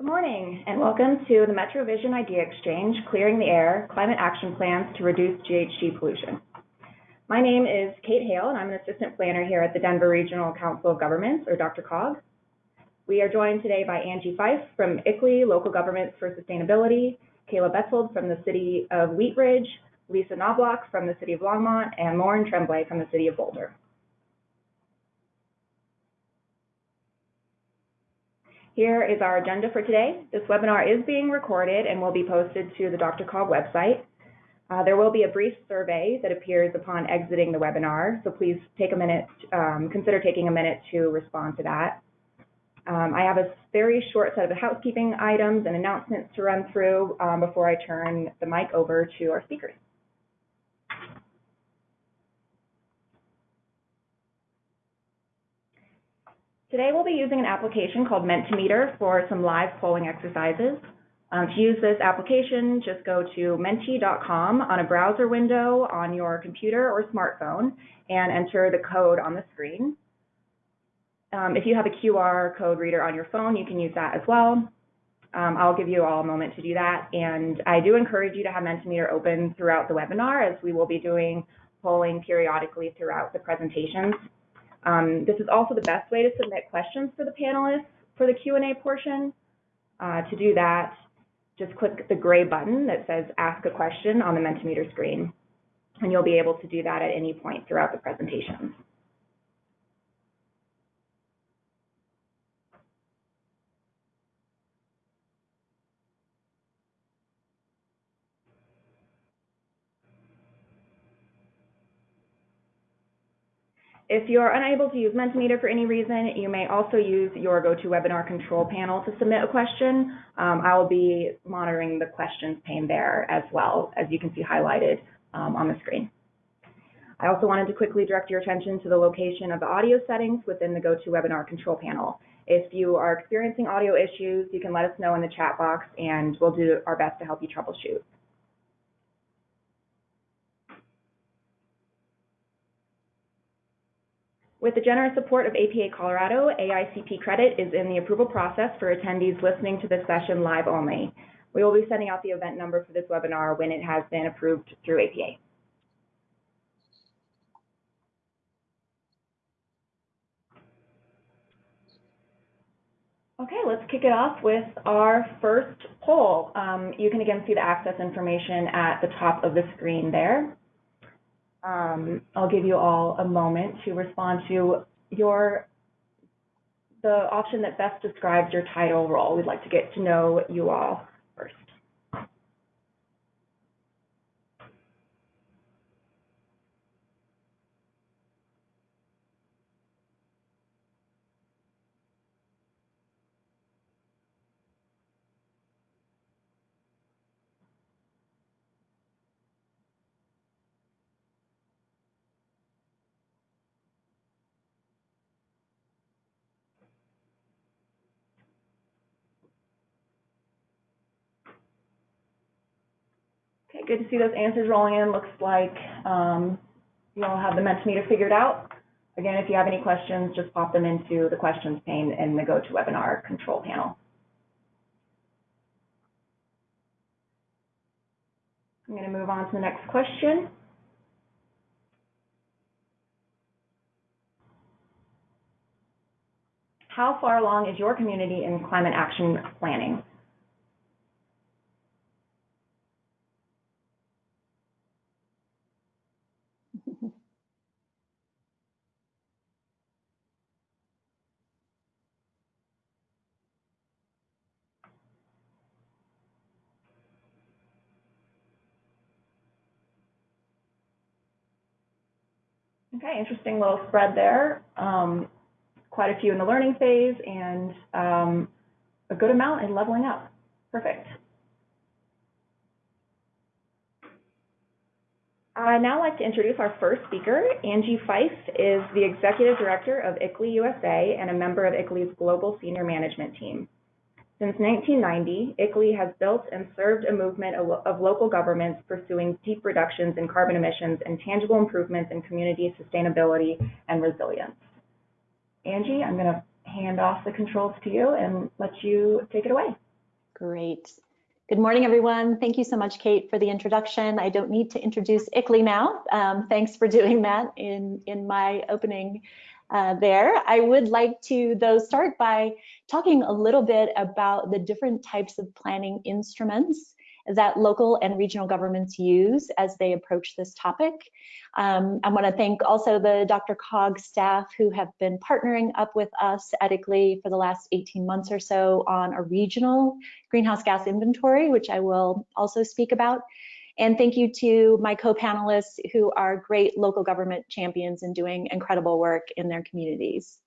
Good morning, and welcome to the MetroVision Idea Exchange, Clearing the Air, Climate Action Plans to Reduce GHG Pollution. My name is Kate Hale, and I'm an assistant planner here at the Denver Regional Council of Governments, or Dr. COG. We are joined today by Angie Fyfe from ICLEI, Local Governments for Sustainability, Kayla Betzold from the City of Wheat Ridge, Lisa Knoblauch from the City of Longmont, and Lauren Tremblay from the City of Boulder. Here is our agenda for today. This webinar is being recorded and will be posted to the Dr. Cog website. Uh, there will be a brief survey that appears upon exiting the webinar, so please take a minute, um, consider taking a minute to respond to that. Um, I have a very short set of housekeeping items and announcements to run through um, before I turn the mic over to our speakers. Today we'll be using an application called Mentimeter for some live polling exercises. Um, to use this application, just go to menti.com on a browser window on your computer or smartphone and enter the code on the screen. Um, if you have a QR code reader on your phone, you can use that as well. Um, I'll give you all a moment to do that. And I do encourage you to have Mentimeter open throughout the webinar as we will be doing polling periodically throughout the presentations. Um, this is also the best way to submit questions for the panelists for the Q&A portion. Uh, to do that, just click the gray button that says Ask a Question on the Mentimeter screen, and you'll be able to do that at any point throughout the presentation. If you're unable to use Mentimeter for any reason, you may also use your GoToWebinar control panel to submit a question. Um, I will be monitoring the questions pane there as well, as you can see highlighted um, on the screen. I also wanted to quickly direct your attention to the location of the audio settings within the GoToWebinar control panel. If you are experiencing audio issues, you can let us know in the chat box and we'll do our best to help you troubleshoot. With the generous support of APA Colorado, AICP credit is in the approval process for attendees listening to this session live only. We will be sending out the event number for this webinar when it has been approved through APA. Okay, let's kick it off with our first poll. Um, you can again see the access information at the top of the screen there. Um, I'll give you all a moment to respond to your the option that best describes your title role. We'd like to get to know you all first. Okay, good to see those answers rolling in. Looks like um, you all have the Mentimeter figured out. Again, if you have any questions, just pop them into the questions pane in the GoToWebinar control panel. I'm going to move on to the next question. How far along is your community in climate action planning? Okay, interesting little spread there. Um, quite a few in the learning phase and um, a good amount in leveling up. Perfect. I'd now like to introduce our first speaker. Angie Fyfe is the Executive Director of ICLEI USA and a member of ICLEI's Global Senior Management Team. Since 1990, ICLEI has built and served a movement of local governments pursuing deep reductions in carbon emissions and tangible improvements in community sustainability and resilience. Angie, I'm going to hand off the controls to you and let you take it away. Great. Good morning, everyone. Thank you so much, Kate, for the introduction. I don't need to introduce ICLEI now. Um, thanks for doing that in, in my opening uh, there. I would like to, though, start by talking a little bit about the different types of planning instruments that local and regional governments use as they approach this topic. Um, I want to thank also the DRCOG staff who have been partnering up with us ICLEI for the last 18 months or so on a regional greenhouse gas inventory, which I will also speak about. And thank you to my co-panelists who are great local government champions and doing incredible work in their communities.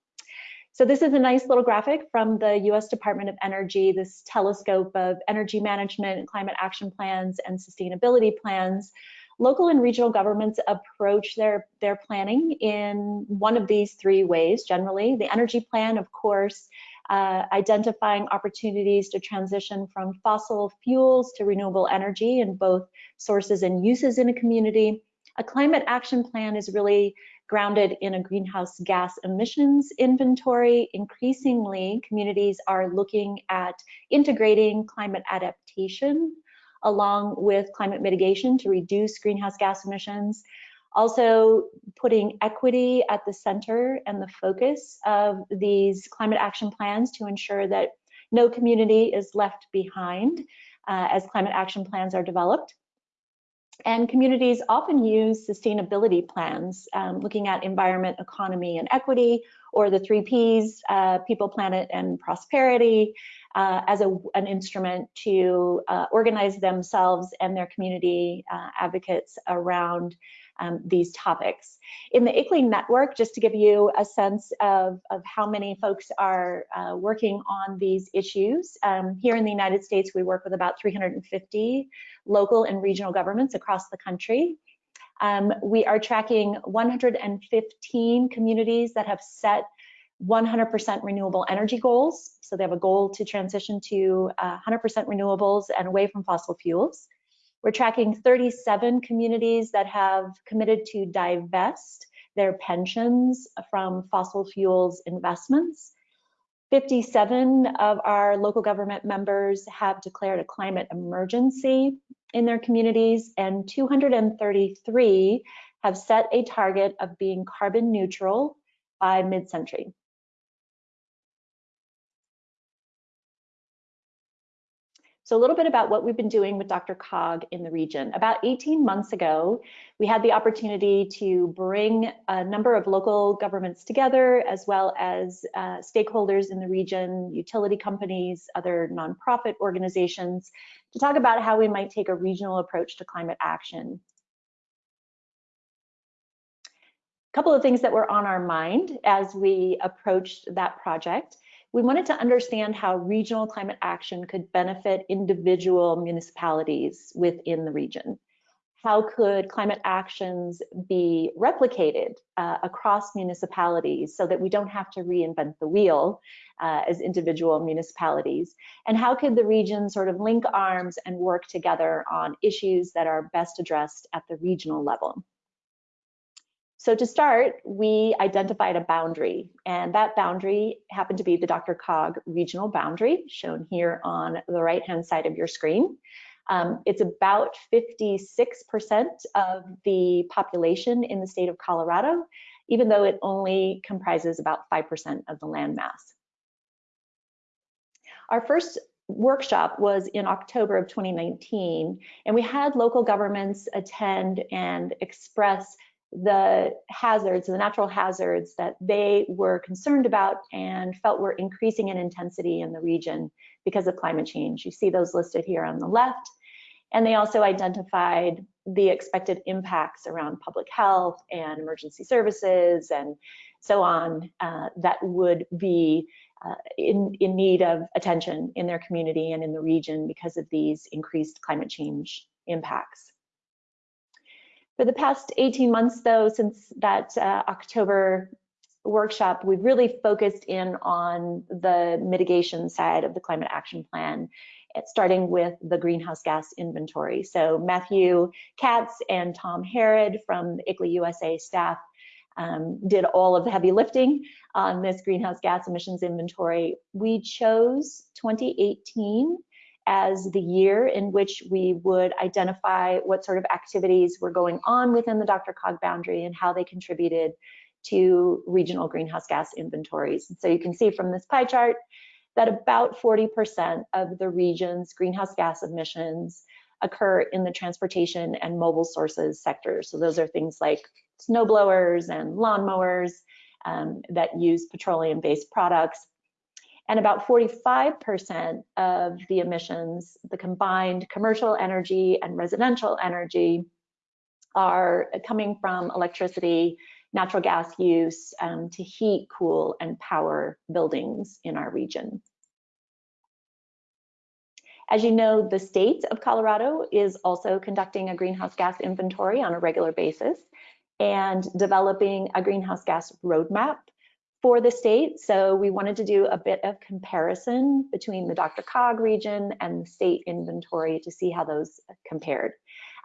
So this is a nice little graphic from the US Department of Energy, this telescope of energy management, climate action plans, and sustainability plans. Local and regional governments approach their, their planning in one of these three ways generally. The energy plan, of course, uh, identifying opportunities to transition from fossil fuels to renewable energy in both sources and uses in a community. A climate action plan is really grounded in a greenhouse gas emissions inventory. Increasingly, communities are looking at integrating climate adaptation along with climate mitigation to reduce greenhouse gas emissions. Also putting equity at the center and the focus of these climate action plans to ensure that no community is left behind uh, as climate action plans are developed. And communities often use sustainability plans, um, looking at environment, economy, and equity, or the three Ps, uh, people, planet, and prosperity, uh, as a, an instrument to uh, organize themselves and their community uh, advocates around um, these topics. In the ICLEI network, just to give you a sense of, of how many folks are uh, working on these issues, um, here in the United States, we work with about 350 local and regional governments across the country. Um, we are tracking 115 communities that have set 100% renewable energy goals. So they have a goal to transition to 100% uh, renewables and away from fossil fuels. We're tracking 37 communities that have committed to divest their pensions from fossil fuels investments. 57 of our local government members have declared a climate emergency in their communities, and 233 have set a target of being carbon neutral by mid-century. So a little bit about what we've been doing with DRCOG in the region. About 18 months ago, we had the opportunity to bring a number of local governments together, as well as uh, stakeholders in the region, utility companies, other nonprofit organizations, to talk about how we might take a regional approach to climate action. A couple of things that were on our mind as we approached that project we wanted to understand how regional climate action could benefit individual municipalities within the region. How could climate actions be replicated uh, across municipalities so that we don't have to reinvent the wheel uh, as individual municipalities? And how could the region sort of link arms and work together on issues that are best addressed at the regional level? So to start, we identified a boundary, and that boundary happened to be the DRCOG regional boundary, shown here on the right-hand side of your screen. Um, it's about 56% of the population in the state of Colorado, even though it only comprises about 5% of the land mass. Our first workshop was in October of 2019, and we had local governments attend and express the hazards, the natural hazards that they were concerned about and felt were increasing in intensity in the region because of climate change. You see those listed here on the left. And they also identified the expected impacts around public health and emergency services and so on uh, that would be uh, in, in need of attention in their community and in the region because of these increased climate change impacts. For the past 18 months, though, since that uh, October workshop, we've really focused in on the mitigation side of the climate action plan, starting with the greenhouse gas inventory. So Matthew Katz and Tom Herrod from the ICLEI USA staff um, did all of the heavy lifting on this greenhouse gas emissions inventory. We chose 2018 as the year in which we would identify what sort of activities were going on within the DRCOG boundary and how they contributed to regional greenhouse gas inventories. And so you can see from this pie chart that about 40% of the region's greenhouse gas emissions occur in the transportation and mobile sources sector. So those are things like snow blowers and lawnmowers um, that use petroleum-based products. And about 45% of the emissions, the combined commercial energy and residential energy, are coming from electricity, natural gas use um, to heat, cool, and power buildings in our region. As you know, the state of Colorado is also conducting a greenhouse gas inventory on a regular basis and developing a greenhouse gas roadmap for the state. So we wanted to do a bit of comparison between the DRCOG region and the state inventory to see how those compared.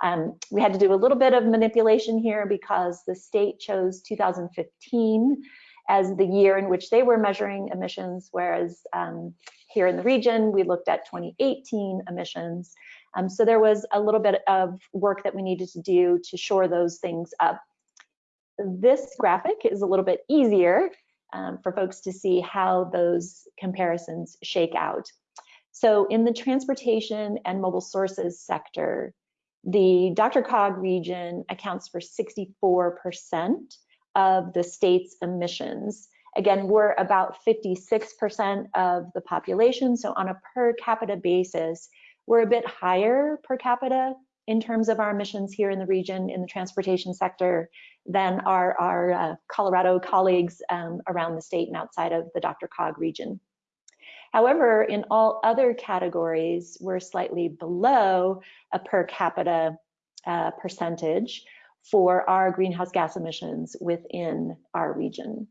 Um, we had to do a little bit of manipulation here because the state chose 2015 as the year in which they were measuring emissions, whereas um, here in the region, we looked at 2018 emissions. Um, so there was a little bit of work that we needed to do to shore those things up. This graphic is a little bit easier um, for folks to see how those comparisons shake out. So in the transportation and mobile sources sector, the DRCOG region accounts for 64% of the state's emissions. Again, we're about 56% of the population, so on a per capita basis, we're a bit higher per capita in terms of our emissions here in the region in the transportation sector than our, our uh, Colorado colleagues um, around the state and outside of the DRCOG region. However, in all other categories, we're slightly below a per capita uh, percentage for our greenhouse gas emissions within our region.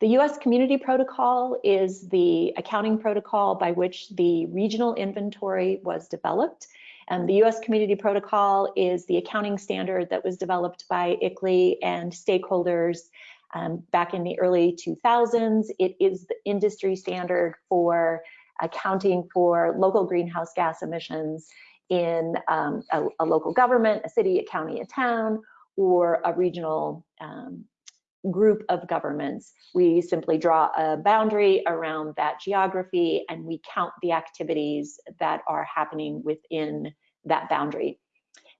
The US Community Protocol is the accounting protocol by which the regional inventory was developed. And the US Community Protocol is the accounting standard that was developed by ICLEI and stakeholders um, back in the early 2000s. It is the industry standard for accounting for local greenhouse gas emissions in um, a, a, local government, a city, a county, a town, or a regional um, group of governments. We simply draw a boundary around that geography and we count the activities that are happening within that boundary.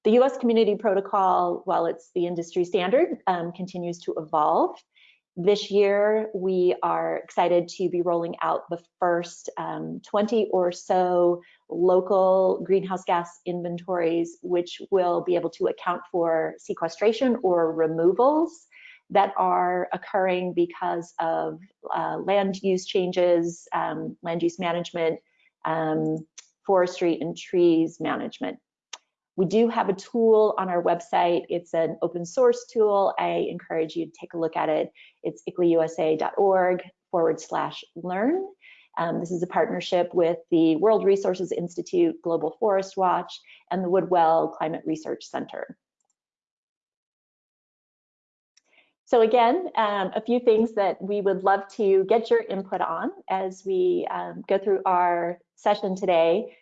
The US Community Protocol, while it's the industry standard, um, continues to evolve. This year, we are excited to be rolling out the first um, 20 or so local greenhouse gas inventories, which will be able to account for sequestration or removals that are occurring because of uh, land use changes, um, land use management, um, forestry and trees management. We do have a tool on our website. It's an open source tool. I encourage you to take a look at it. It's icleiusa.org forward slash learn. Um, this is a partnership with the World Resources Institute, Global Forest Watch, and the Woodwell Climate Research Center. So again, um, a few things that we would love to get your input on as we um, go through our session today.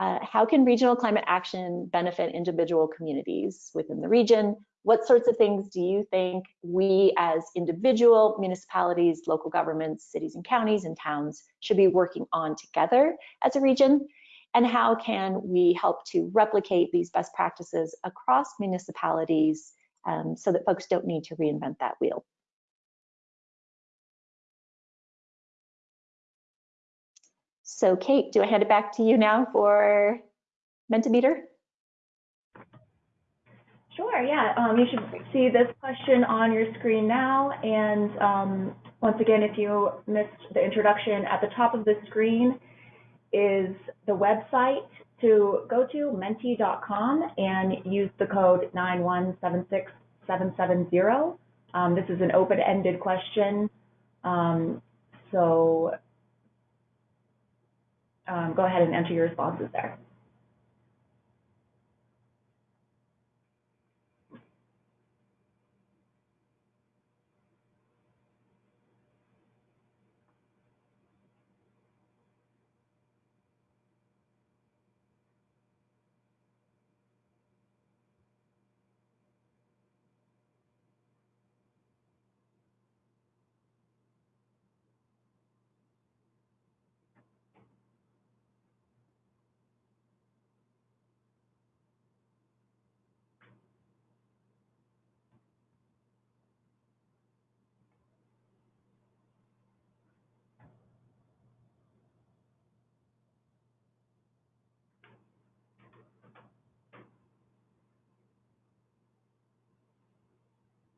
Uh, how can regional climate action benefit individual communities within the region? What sorts of things do you think we as individual municipalities, local governments, cities and counties and towns should be working on together as a region? And how can we help to replicate these best practices across municipalities um, so that folks don't need to reinvent that wheel? So Kate, do I hand it back to you now for Mentimeter? Sure, yeah. Um, you should see this question on your screen now. And um, once again, if you missed the introduction, at the top of the screen is the website to go to menti.com and use the code 9176770. Um, this is an open-ended question. Um, so um, go ahead and enter your responses there.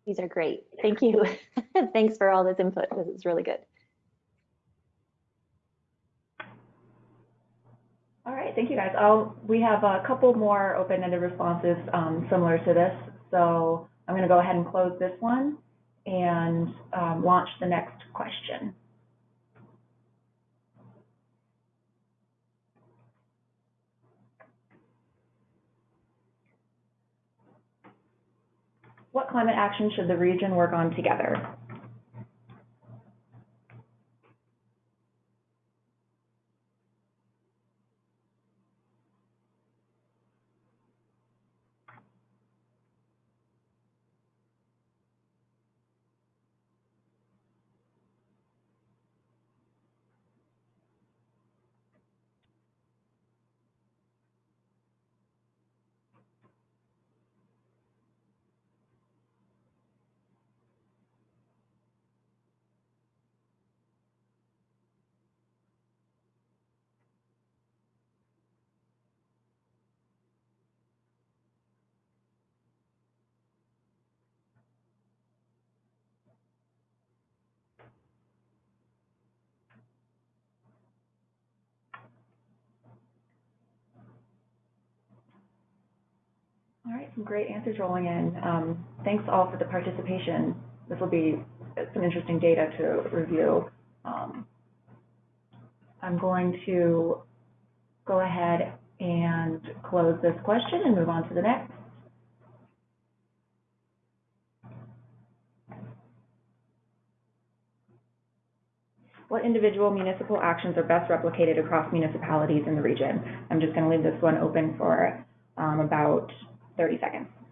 These are great. Thank you. Thanks for all this input. This is really good. All right, thank you guys. I'll, we have a couple more open-ended responses um, similar to this. So I'm going to go ahead and close this one and um, launch the next question. What climate action should the region work on together? All right, some great answers rolling in. Um, thanks all for the participation. This will be some interesting data to review. Um, I'm going to go ahead and close this question and move on to the next. What individual municipal actions are best replicated across municipalities in the region? I'm just going to leave this one open for um, about 30 seconds.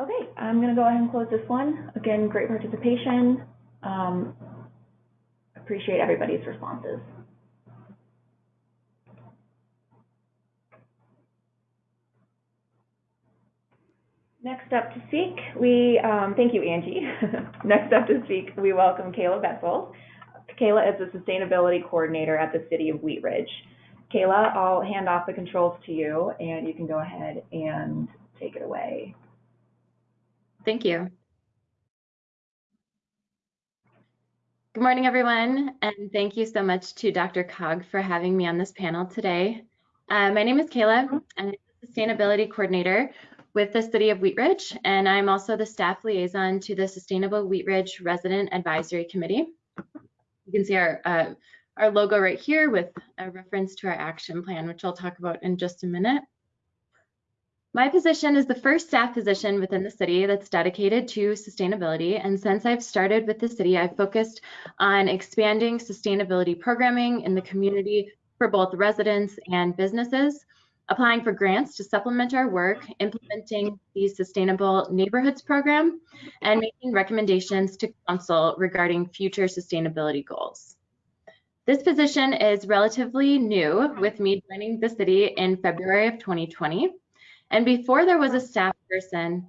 Okay, I'm going to go ahead and close this one. Again, great participation. Um, appreciate everybody's responses. Next up to speak, we, um, thank you, Angie. Next up to speak, we welcome Kayla Betzold. Kayla is the Sustainability Coordinator at the City of Wheat Ridge. Kayla, I'll hand off the controls to you, and you can go ahead and take it away. Thank you. Good morning, everyone, and thank you so much to Dr. Cog for having me on this panel today. Uh, my name is Kayla, and I'm the Sustainability Coordinator with the City of Wheat Ridge, and I'm also the staff liaison to the Sustainable Wheat Ridge Resident Advisory Committee. You can see our, uh, our logo right here with a reference to our action plan, which I'll talk about in just a minute. My position is the first staff position within the city that's dedicated to sustainability. And since I've started with the city, I've focused on expanding sustainability programming in the community for both residents and businesses, applying for grants to supplement our work, implementing the Sustainable Neighborhoods Program, and making recommendations to council regarding future sustainability goals. This position is relatively new with me joining the city in February of 2020. And before there was a staff person,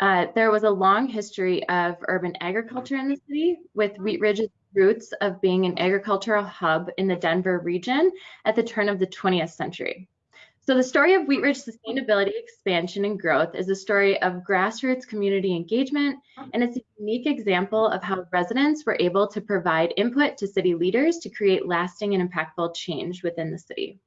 uh, there was a long history of urban agriculture in the city, with Wheat Ridge's roots of being an agricultural hub in the Denver region at the turn of the 20th century. So the story of Wheat Ridge sustainability expansion and growth is a story of grassroots community engagement, and it's a unique example of how residents were able to provide input to city leaders to create lasting and impactful change within the city.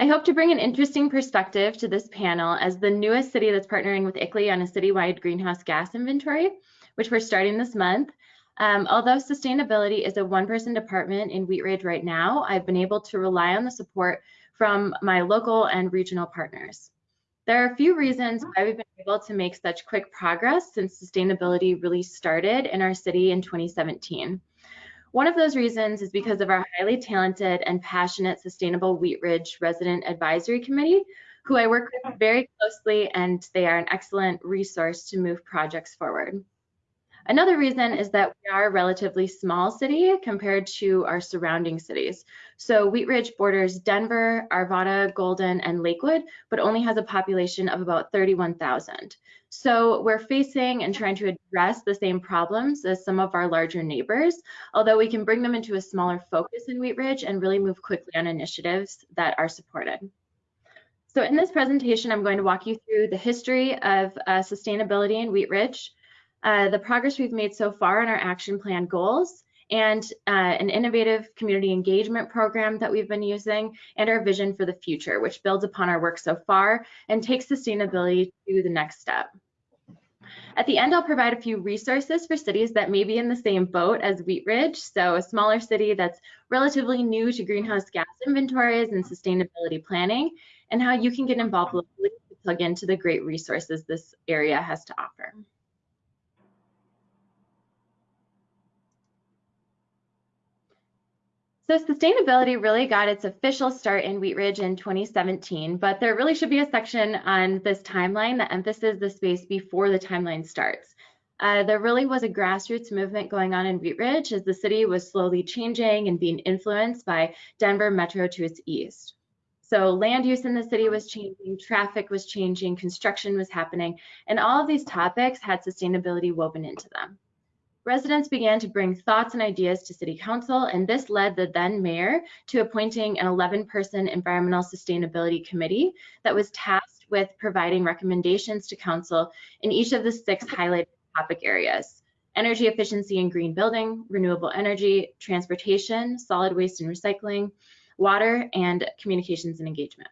I hope to bring an interesting perspective to this panel as the newest city that's partnering with ICLEI on a citywide greenhouse gas inventory, which we're starting this month. Um, although sustainability is a one-person department in Wheat Ridge right now, I've been able to rely on the support from my local and regional partners. There are a few reasons why we've been able to make such quick progress since sustainability really started in our city in 2017. One of those reasons is because of our highly talented and passionate Sustainable Wheat Ridge Resident Advisory Committee, who I work with very closely and they are an excellent resource to move projects forward. Another reason is that we are a relatively small city compared to our surrounding cities. So Wheat Ridge borders Denver, Arvada, Golden, and Lakewood, but only has a population of about 31,000. So we're facing and trying to address the same problems as some of our larger neighbors, although we can bring them into a smaller focus in Wheat Ridge and really move quickly on initiatives that are supported. So in this presentation, I'm going to walk you through the history of uh, sustainability in Wheat Ridge, uh, the progress we've made so far in our action plan goals, and uh, an innovative community engagement program that we've been using, and our vision for the future, which builds upon our work so far and takes sustainability to the next step. At the end, I'll provide a few resources for cities that may be in the same boat as Wheat Ridge, so a smaller city that's relatively new to greenhouse gas inventories and sustainability planning, and how you can get involved locally to plug into the great resources this area has to offer. So sustainability really got its official start in Wheat Ridge in 2017, but there really should be a section on this timeline that emphasizes the space before the timeline starts. Uh, there really was a grassroots movement going on in Wheat Ridge as the city was slowly changing and being influenced by Denver Metro to its east. So land use in the city was changing, traffic was changing, construction was happening, and all of these topics had sustainability woven into them. Residents began to bring thoughts and ideas to City Council, and this led the then mayor to appointing an 11 person environmental sustainability committee that was tasked with providing recommendations to Council in each of the six highlighted topic areas energy efficiency and green building, renewable energy, transportation, solid waste and recycling, water, and communications and engagement.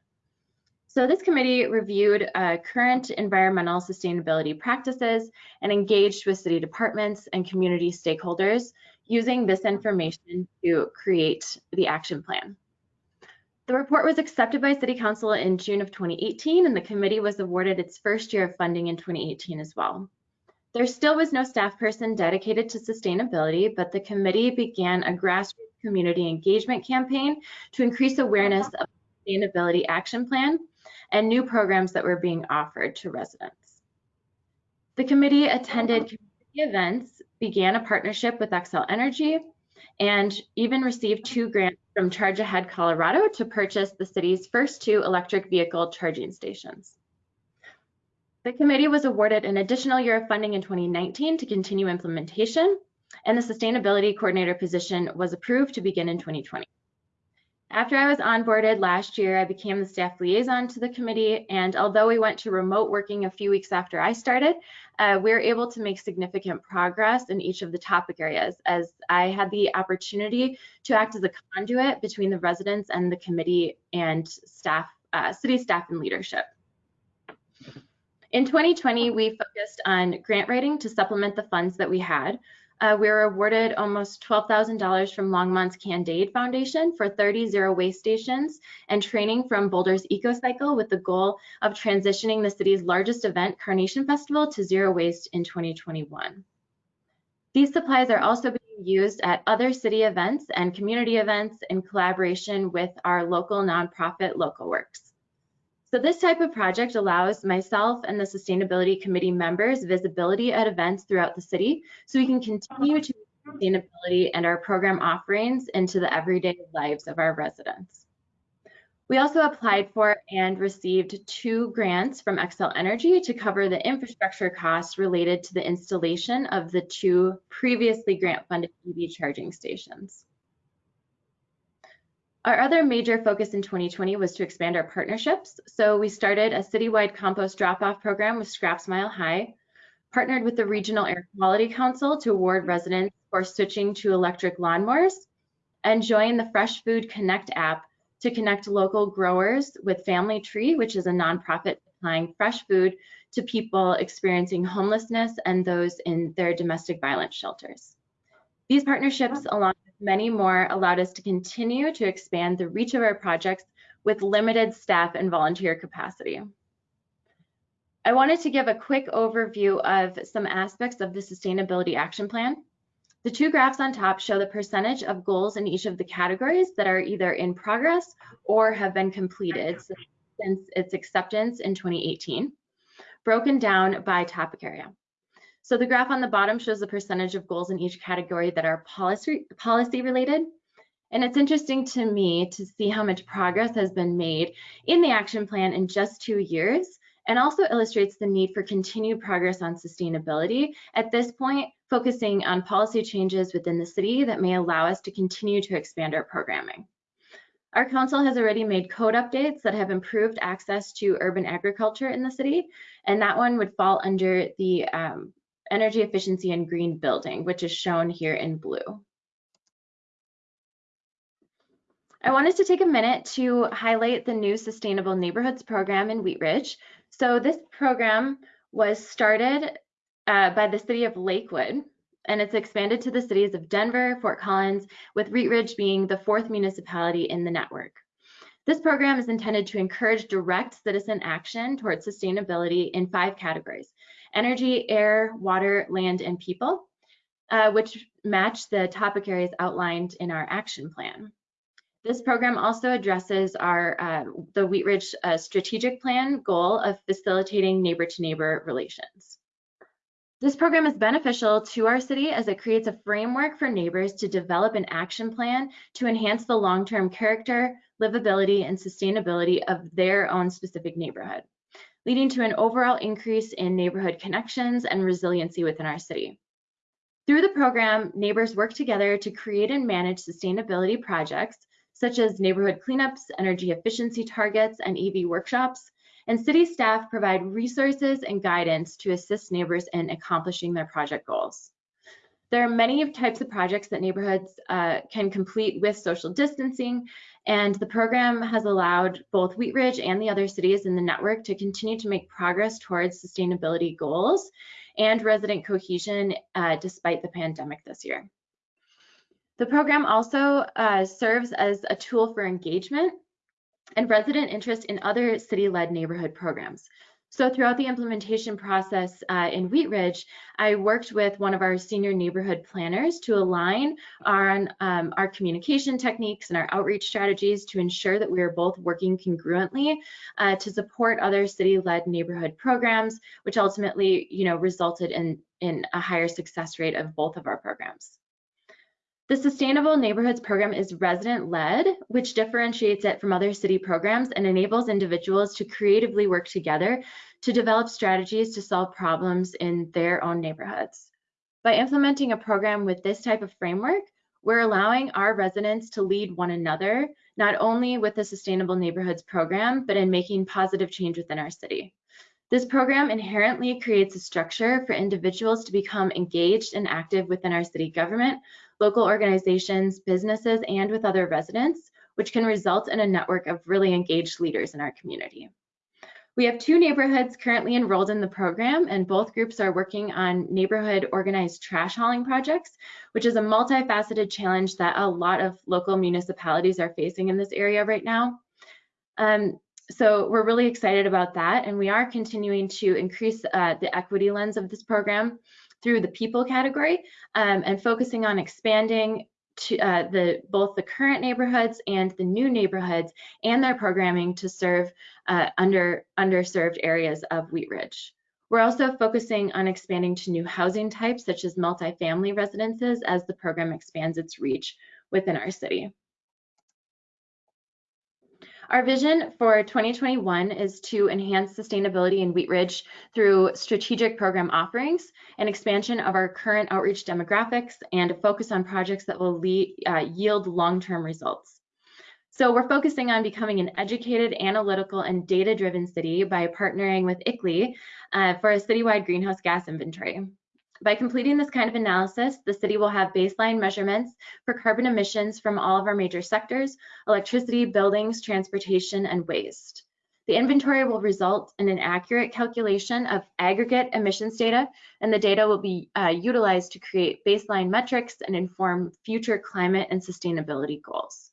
So this committee reviewed uh, current environmental sustainability practices and engaged with city departments and community stakeholders using this information to create the action plan. The report was accepted by City Council in June of 2018 and the committee was awarded its first year of funding in 2018 as well. There still was no staff person dedicated to sustainability, but the committee began a grassroots community engagement campaign to increase awareness of the sustainability action plan and new programs that were being offered to residents. The committee attended community events, began a partnership with Xcel Energy, and even received two grants from Charge Ahead Colorado to purchase the city's first two electric vehicle charging stations. The committee was awarded an additional year of funding in 2019 to continue implementation, and the sustainability coordinator position was approved to begin in 2020. After I was onboarded last year, I became the staff liaison to the committee, and although we went to remote working a few weeks after I started, uh, we were able to make significant progress in each of the topic areas as I had the opportunity to act as a conduit between the residents and the committee and staff, uh, city staff and leadership. In 2020, we focused on grant writing to supplement the funds that we had, uh, we were awarded almost $12,000 from Longmont's Can'd Aid Foundation for 30 zero waste stations and training from Boulder's Eco-Cycle with the goal of transitioning the city's largest event, Carnation Festival, to zero waste in 2021. These supplies are also being used at other city events and community events in collaboration with our local nonprofit Local Works. So this type of project allows myself and the Sustainability Committee members visibility at events throughout the city so we can continue to uh-huh. sustainability and our program offerings into the everyday lives of our residents. We also applied for and received two grants from Xcel Energy to cover the infrastructure costs related to the installation of the two previously grant-funded EV charging stations. Our other major focus in 2020 was to expand our partnerships. So we started a citywide compost drop-off program with Scraps Mile High, partnered with the Regional Air Quality Council to award residents for switching to electric lawnmowers, and joined the Fresh Food Connect app to connect local growers with Family Tree, which is a nonprofit supplying fresh food to people experiencing homelessness and those in their domestic violence shelters. These partnerships, along many more allowed us to continue to expand the reach of our projects with limited staff and volunteer capacity. I wanted to give a quick overview of some aspects of the Sustainability Action Plan. The two graphs on top show the percentage of goals in each of the categories that are either in progress or have been completed since its acceptance in 2018, broken down by topic area. So the graph on the bottom shows the percentage of goals in each category that are policy, policy related. And it's interesting to me to see how much progress has been made in the action plan in just two years and also illustrates the need for continued progress on sustainability at this point, focusing on policy changes within the city that may allow us to continue to expand our programming. Our council has already made code updates that have improved access to urban agriculture in the city, and that one would fall under the um, energy efficiency and green building, which is shown here in blue. I wanted to take a minute to highlight the new Sustainable Neighborhoods program in Wheat Ridge. So this program was started uh, by the city of Lakewood, and it's expanded to the cities of Denver, Fort Collins, with Wheat Ridge being the fourth municipality in the network. This program is intended to encourage direct citizen action towards sustainability in five categories, energy, air, water, land, and people, uh, which match the topic areas outlined in our action plan. This program also addresses our uh, the Wheat Ridge uh, strategic plan goal of facilitating neighbor-to-neighbor -neighbor relations. This program is beneficial to our city as it creates a framework for neighbors to develop an action plan to enhance the long-term character, livability, and sustainability of their own specific neighborhood, leading to an overall increase in neighborhood connections and resiliency within our city. Through the program, neighbors work together to create and manage sustainability projects such as neighborhood cleanups, energy efficiency targets, and EV workshops, and city staff provide resources and guidance to assist neighbors in accomplishing their project goals. There are many types of projects that neighborhoods uh, can complete with social distancing, and the program has allowed both Wheat Ridge and the other cities in the network to continue to make progress towards sustainability goals and resident cohesion uh, despite the pandemic this year. The program also uh, serves as a tool for engagement and resident interest in other city-led neighborhood programs. So throughout the implementation process uh, in Wheat Ridge, I worked with one of our senior neighborhood planners to align on um, our communication techniques and our outreach strategies to ensure that we are both working congruently uh, to support other city-led neighborhood programs, which ultimately, you know, resulted in, in a higher success rate of both of our programs. The Sustainable Neighborhoods program is resident-led, which differentiates it from other city programs and enables individuals to creatively work together to develop strategies to solve problems in their own neighborhoods. By implementing a program with this type of framework, we're allowing our residents to lead one another, not only with the Sustainable Neighborhoods program, but in making positive change within our city. This program inherently creates a structure for individuals to become engaged and active within our city government local organizations, businesses, and with other residents, which can result in a network of really engaged leaders in our community. We have two neighborhoods currently enrolled in the program, and both groups are working on neighborhood organized trash hauling projects, which is a multifaceted challenge that a lot of local municipalities are facing in this area right now. Um, so we're really excited about that, and we are continuing to increase uh, the equity lens of this program through the people category um, and focusing on expanding to uh, the both the current neighborhoods and the new neighborhoods and their programming to serve uh, under underserved areas of Wheat Ridge. We're also focusing on expanding to new housing types such as multifamily residences as the program expands its reach within our city. Our vision for 2021 is to enhance sustainability in Wheat Ridge through strategic program offerings and expansion of our current outreach demographics and a focus on projects that will lead, uh, yield long-term results. So we're focusing on becoming an educated, analytical, and data-driven city by partnering with ICLEI uh, for a citywide greenhouse gas inventory. By completing this kind of analysis, the city will have baseline measurements for carbon emissions from all of our major sectors, electricity, buildings, transportation, and waste. The inventory will result in an accurate calculation of aggregate emissions data, and the data will be uh, utilized to create baseline metrics and inform future climate and sustainability goals.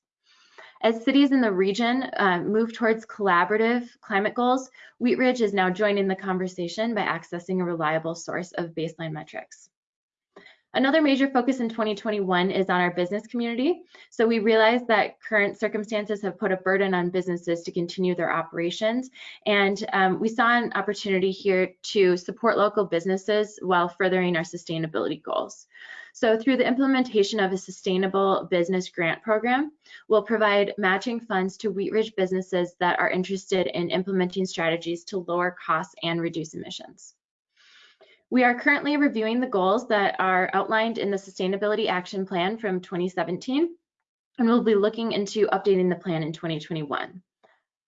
As cities in the region uh, move towards collaborative climate goals, Wheat Ridge is now joining the conversation by accessing a reliable source of baseline metrics. Another major focus in 2021 is on our business community. So we realize that current circumstances have put a burden on businesses to continue their operations. And um, we saw an opportunity here to support local businesses while furthering our sustainability goals. So through the implementation of a sustainable business grant program, we'll provide matching funds to Wheat Ridge businesses that are interested in implementing strategies to lower costs and reduce emissions. We are currently reviewing the goals that are outlined in the Sustainability Action Plan from 2017, and we'll be looking into updating the plan in 2021.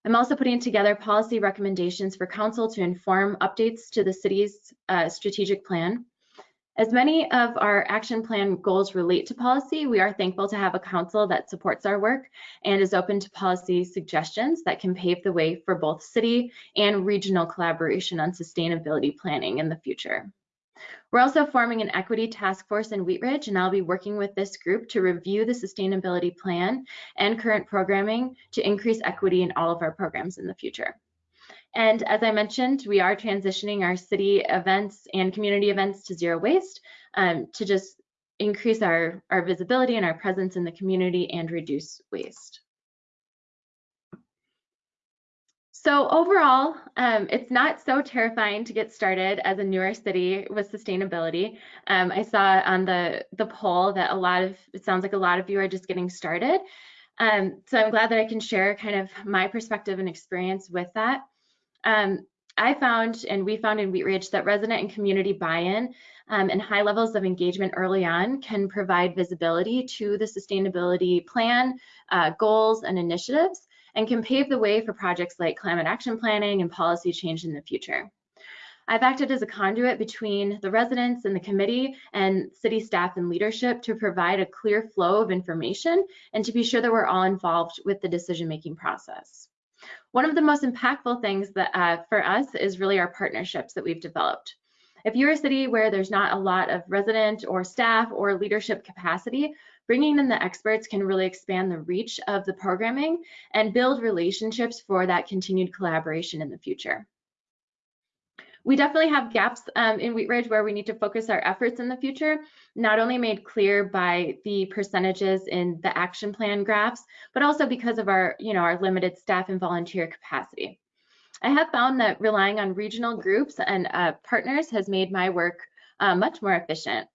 I'm also putting together policy recommendations for council to inform updates to the city's uh, strategic plan. As many of our action plan goals relate to policy, we are thankful to have a council that supports our work and is open to policy suggestions that can pave the way for both city and regional collaboration on sustainability planning in the future. We're also forming an equity task force in Wheat Ridge, and I'll be working with this group to review the sustainability plan and current programming to increase equity in all of our programs in the future. And as I mentioned, we are transitioning our city events and community events to zero waste um, to just increase our, our visibility and our presence in the community and reduce waste. So overall, um, it's not so terrifying to get started as a newer city with sustainability. Um, I saw on the, the poll that a lot of, it sounds like a lot of you are just getting started. Um, so I'm glad that I can share kind of my perspective and experience with that. Um, I found, and we found in Wheat Ridge, that resident and community buy-in um, and high levels of engagement early on can provide visibility to the sustainability plan, uh, goals, and initiatives, and can pave the way for projects like climate action planning and policy change in the future. I've acted as a conduit between the residents and the committee and city staff and leadership to provide a clear flow of information and to be sure that we're all involved with the decision-making process. One of the most impactful things that uh, for us is really our partnerships that we've developed. If you're a city where there's not a lot of resident or staff or leadership capacity, bringing in the experts can really expand the reach of the programming and build relationships for that continued collaboration in the future. We definitely have gaps um, in Wheat Ridge where we need to focus our efforts in the future, not only made clear by the percentages in the action plan graphs, but also because of our, you know, our limited staff and volunteer capacity. I have found that relying on regional groups and uh, partners has made my work uh, much more efficient.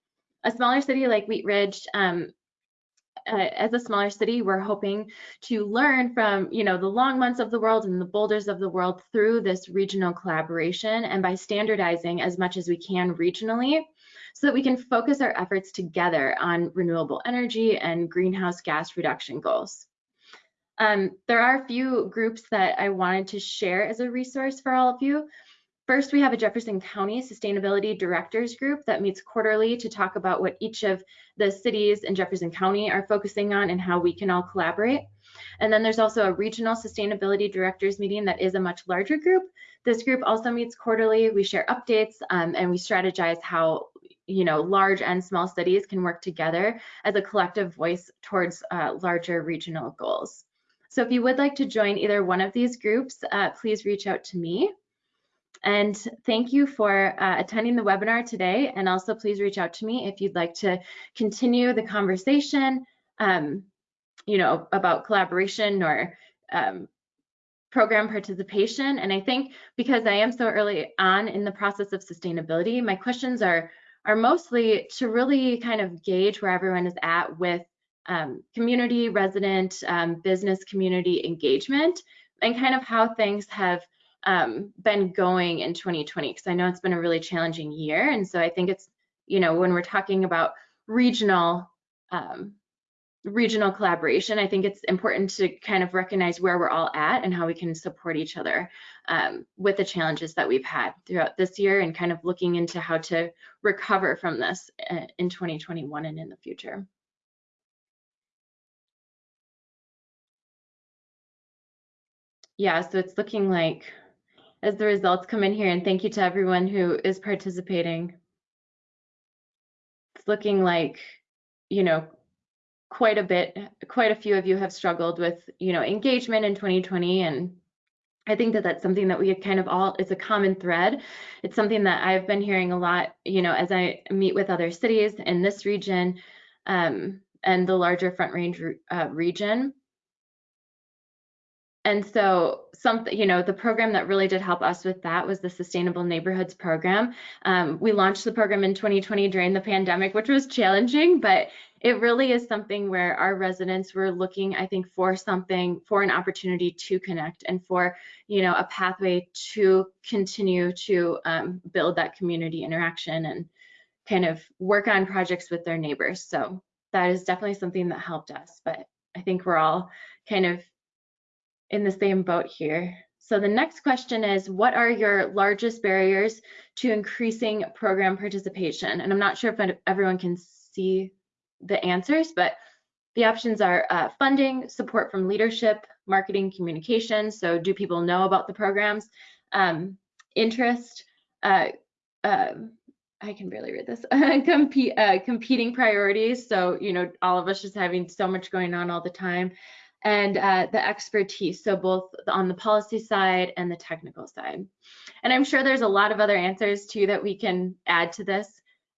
A smaller city like Wheat Ridge um, uh, as a smaller city, we're hoping to learn from, you know, the Longmonts of the world and the Boulders of the world through this regional collaboration and by standardizing as much as we can regionally so that we can focus our efforts together on renewable energy and greenhouse gas reduction goals. Um, there are a few groups that I wanted to share as a resource for all of you. First, we have a Jefferson County Sustainability Directors Group that meets quarterly to talk about what each of the cities in Jefferson County are focusing on and how we can all collaborate. And then there's also a regional sustainability directors meeting that is a much larger group. This group also meets quarterly. We share updates um, and we strategize how you know large and small cities can work together as a collective voice towards uh, larger regional goals. So if you would like to join either one of these groups, uh, please reach out to me. And thank you for uh, attending the webinar today. And also please reach out to me if you'd like to continue the conversation, um, you know, about collaboration or um, program participation. And I think because I am so early on in the process of sustainability, my questions are, are mostly to really kind of gauge where everyone is at with um, community, resident, um, business community engagement and kind of how things have um, been going in 2020 because I know it's been a really challenging year. And so I think it's, you know, when we're talking about regional um, regional collaboration, I think it's important to kind of recognize where we're all at and how we can support each other um, with the challenges that we've had throughout this year and kind of looking into how to recover from this uh, in 2021 and in the future. Yeah, so it's looking like as the results come in here. And thank you to everyone who is participating. It's looking like, you know, quite a bit, quite a few of you have struggled with, you know, engagement in 2020 and I think that that's something that we kind of all, it's a common thread. It's something that I've been hearing a lot, you know, as I meet with other cities in this region um, and the larger Front Range uh, region. And so something, you know, the program that really did help us with that was the Sustainable Neighborhoods program. Um, we launched the program in 2020 during the pandemic, which was challenging, but it really is something where our residents were looking, I think, for something, for an opportunity to connect and for, you know, a pathway to continue to um, build that community interaction and kind of work on projects with their neighbors. So that is definitely something that helped us, but I think we're all kind of in the same boat here. So the next question is, what are your largest barriers to increasing program participation? And I'm not sure if everyone can see the answers, but the options are uh, funding, support from leadership, marketing, communication. So do people know about the programs? Um, interest, uh, uh, I can barely read this, uh, competing priorities. So, you know, all of us just having so much going on all the time and uh, the expertise. So both on the policy side and the technical side. And I'm sure there's a lot of other answers too that we can add to this.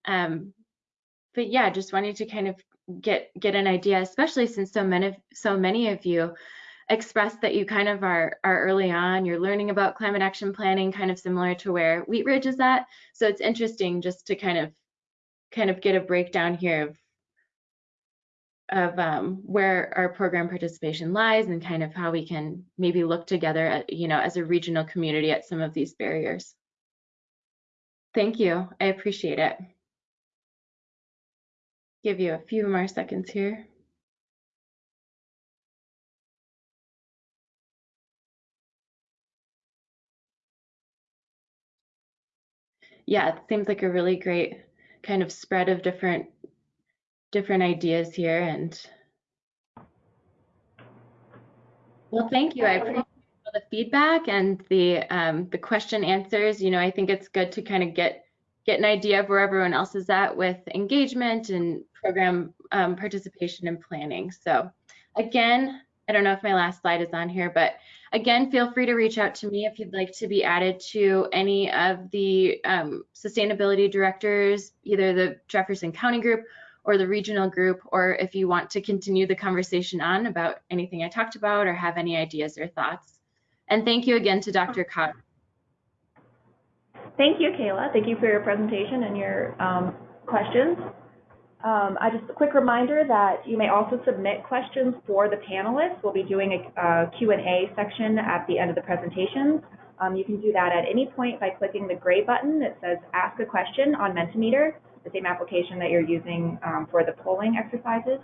Um, but yeah, just wanted to kind of get get an idea, especially since so many so many of you expressed that you kind of are are early on. You're learning about climate action planning, kind of similar to where Wheat Ridge is at. So it's interesting just to kind of kind of get a breakdown here of of um, where our program participation lies and kind of how we can maybe look together at, you know, as a regional community at some of these barriers. Thank you. I appreciate it give you a few more seconds here. Yeah, it seems like a really great kind of spread of different different ideas here and well thank you i appreciate the feedback and the um, the question answers you know i think it's good to kind of get get an idea of where everyone else is at with engagement and program um, participation and planning. So again, I don't know if my last slide is on here, but again, feel free to reach out to me if you'd like to be added to any of the um, sustainability directors, either the Jefferson County group or the regional group, or if you want to continue the conversation on about anything I talked about or have any ideas or thoughts. And thank you again to DRCOG. Thank you, Kayla. Thank you for your presentation and your um, questions. Um, I just a quick reminder that you may also submit questions for the panelists. We'll be doing a, a Q&A section at the end of the presentations. Um, you can do that at any point by clicking the gray button that says Ask a Question on Mentimeter, the same application that you're using um, for the polling exercises.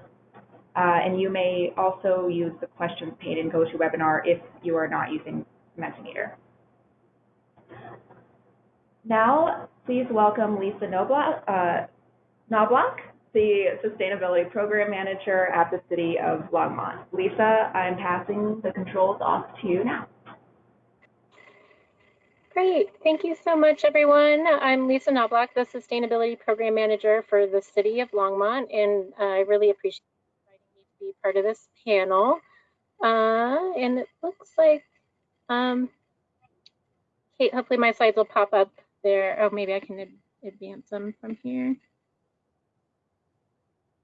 Uh, and you may also use the questions pane in GoToWebinar if you are not using Mentimeter. Now, please welcome Lisa Knoblauch, uh, Knoblauch the Sustainability Program Manager at the City of Longmont. Lisa, I'm passing the controls off to you now. Great. Thank you so much, everyone. I'm Lisa Knoblauch, the Sustainability Program Manager for the City of Longmont, and I really appreciate inviting me to be part of this panel. Uh, and it looks like, um, Kate, hopefully my slides will pop up there. Oh, maybe I can advance them from here.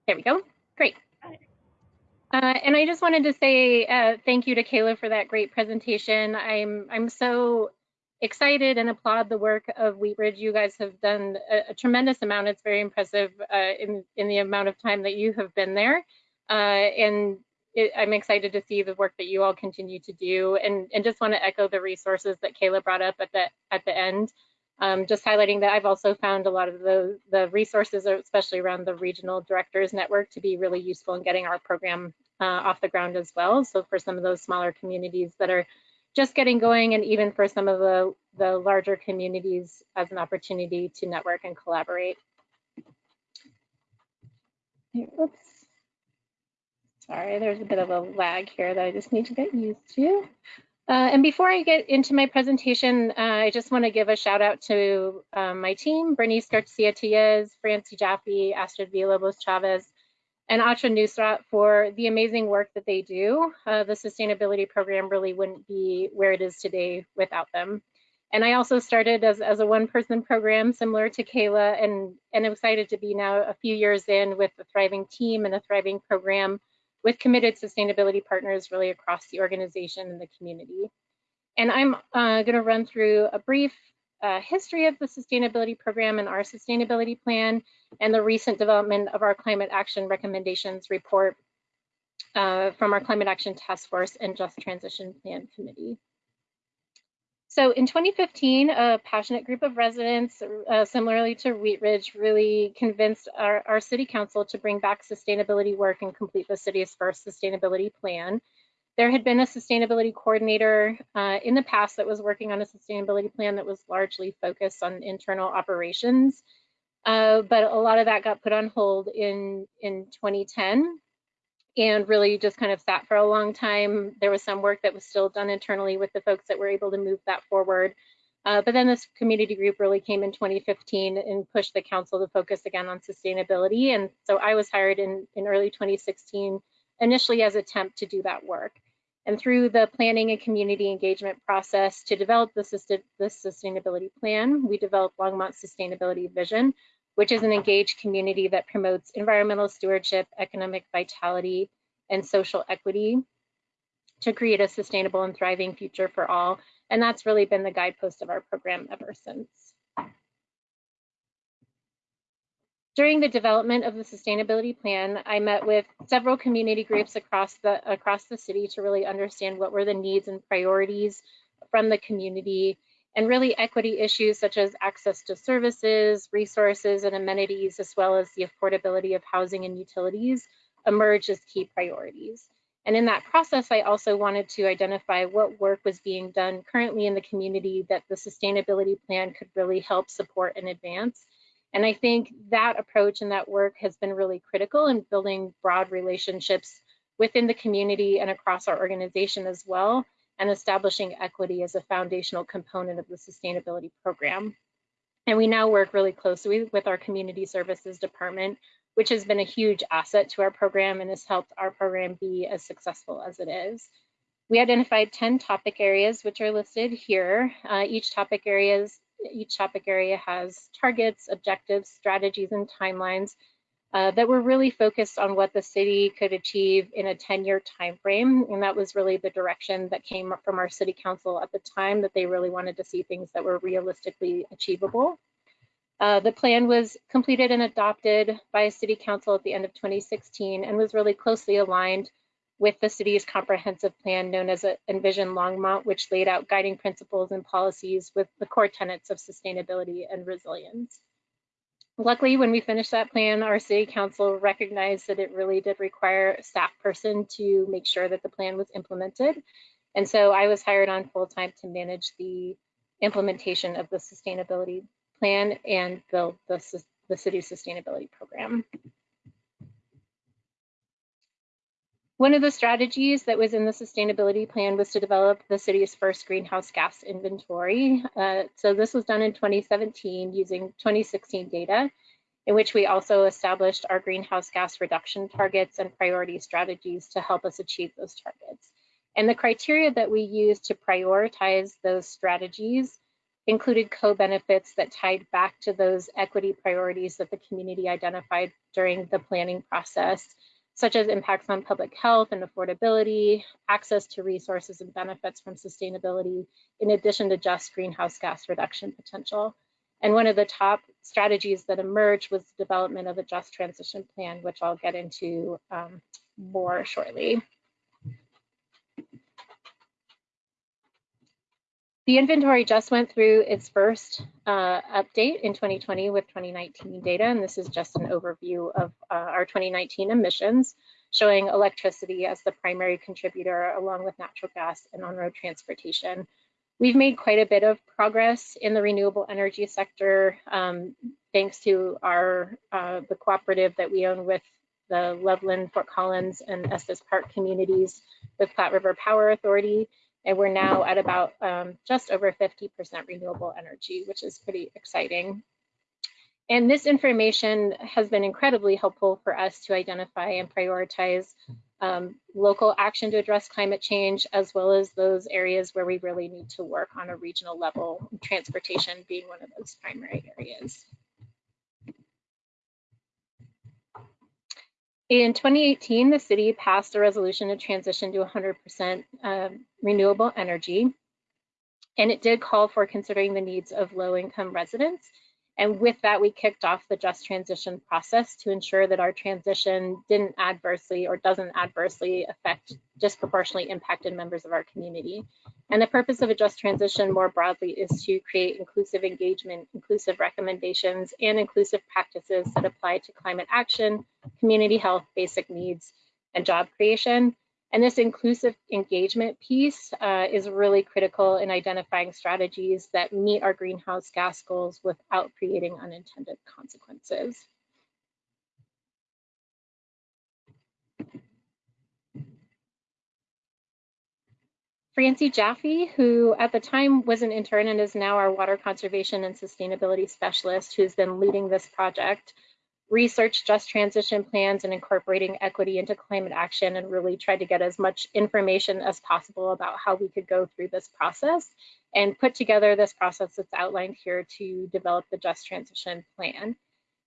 There we go. Great. Uh, and I just wanted to say uh, thank you to Kayla for that great presentation. I'm I'm so excited and applaud the work of Wheat Ridge. You guys have done a, a tremendous amount. It's very impressive uh, in in the amount of time that you have been there, uh, and it, I'm excited to see the work that you all continue to do. And and just want to echo the resources that Kayla brought up at the at the end. Um, just highlighting that I've also found a lot of the, the resources, especially around the regional directors network, to be really useful in getting our program uh, off the ground as well. So for some of those smaller communities that are just getting going, and even for some of the, the larger communities as an opportunity to network and collaborate. Oops. Sorry, there's a bit of a lag here that I just need to get used to. Uh, and before I get into my presentation, uh, I just want to give a shout out to um, my team, Bernice Garcia Tiaz, Francie Jaffe, Astrid Villalobos Chavez, and Atra Nusrat for the amazing work that they do. Uh, the sustainability program really wouldn't be where it is today without them. And I also started as, as a one-person program similar to Kayla and, and I'm excited to be now a few years in with a thriving team and a thriving program with committed sustainability partners really across the organization and the community. And I'm uh, going to run through a brief uh, history of the sustainability program and our sustainability plan and the recent development of our climate action recommendations report uh, from our climate action task force and just transition plan committee. So in 2015, a passionate group of residents, uh, similarly to Wheat Ridge, really convinced our, our, city council to bring back sustainability work and complete the city's first sustainability plan. There had been a sustainability coordinator uh, in the past that was working on a sustainability plan that was largely focused on internal operations, uh, but a lot of that got put on hold in, in 2010 and really just kind of sat for a long time. There was some work that was still done internally with the folks that were able to move that forward. Uh, but then this community group really came in 2015 and pushed the council to focus again on sustainability. And so I was hired in, in early 2016, initially as a temp to do that work. And through the planning and community engagement process to develop the, sustainability plan, we developed Longmont Sustainability Vision, which is an engaged community that promotes environmental stewardship, economic vitality, and social equity to create a sustainable and thriving future for all. And that's really been the guidepost of our program ever since. During the development of the sustainability plan, I met with several community groups across the across the city to really understand what were the needs and priorities from the community and really equity issues such as access to services, resources, and amenities, as well as the affordability of housing and utilities emerge as key priorities. And in that process, I also wanted to identify what work was being done currently in the community that the sustainability plan could really help support and advance. And I think that approach and that work has been really critical in building broad relationships within the community and across our organization as well, and establishing equity as a foundational component of the sustainability program. And we now work really closely with our community services department, which has been a huge asset to our program and has helped our program be as successful as it is. We identified 10 topic areas, which are listed here. Uh, each topic areas each topic area has targets, objectives, strategies, and timelines uh, that were really focused on what the city could achieve in a 10-year timeframe. And that was really the direction that came from our city council at the time that they really wanted to see things that were realistically achievable. Uh, the plan was completed and adopted by city council at the end of 2016 and was really closely aligned with the city's comprehensive plan known as Envision Longmont, which laid out guiding principles and policies with the core tenets of sustainability and resilience. Luckily, when we finished that plan, our city council recognized that it really did require a staff person to make sure that the plan was implemented. And so I was hired on full time to manage the implementation of the sustainability plan and build the, the city's sustainability program. One of the strategies that was in the sustainability plan was to develop the city's first greenhouse gas inventory. Uh, so this was done in 2017 using 2016 data, in which we also established our greenhouse gas reduction targets and priority strategies to help us achieve those targets. And the criteria that we used to prioritize those strategies included co-benefits that tied back to those equity priorities that the community identified during the planning process such as impacts on public health and affordability, access to resources and benefits from sustainability, in addition to just greenhouse gas reduction potential. And one of the top strategies that emerged was the development of a just transition plan, which I'll get into um, more shortly. The inventory just went through its first uh, update in 2020 with 2019 data, and this is just an overview of uh, our 2019 emissions, showing electricity as the primary contributor along with natural gas and on-road transportation. We've made quite a bit of progress in the renewable energy sector, um, thanks to our uh, the cooperative that we own with the Loveland, Fort Collins, and Estes Park communities with Platte River Power Authority and we're now at about um, just over 50% renewable energy, which is pretty exciting. and this information has been incredibly helpful for us to identify and prioritize um, local action to address climate change, as well as those areas where we really need to work on a regional level, transportation being one of those primary areas. In 2018, the city passed a resolution to transition to 100% um, renewable energy, and it did call for considering the needs of low-income residents and with that, we kicked off the just transition process to ensure that our transition didn't adversely or doesn't adversely affect disproportionately impacted members of our community. And the purpose of a just transition more broadly is to create inclusive engagement, inclusive recommendations, and inclusive practices that apply to climate action, community health, basic needs, and job creation. And this inclusive engagement piece uh, is really critical in identifying strategies that meet our greenhouse gas goals without creating unintended consequences. Francie Jaffe, who at the time was an intern and is now our water conservation and sustainability specialist, who's been leading this project, researched just transition plans and incorporating equity into climate action and really tried to get as much information as possible about how we could go through this process and put together this process that's outlined here to develop the just transition plan.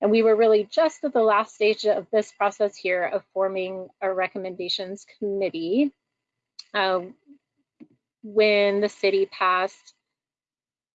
And we were really just at the last stage of this process here of forming a recommendations committee uh, when the city passed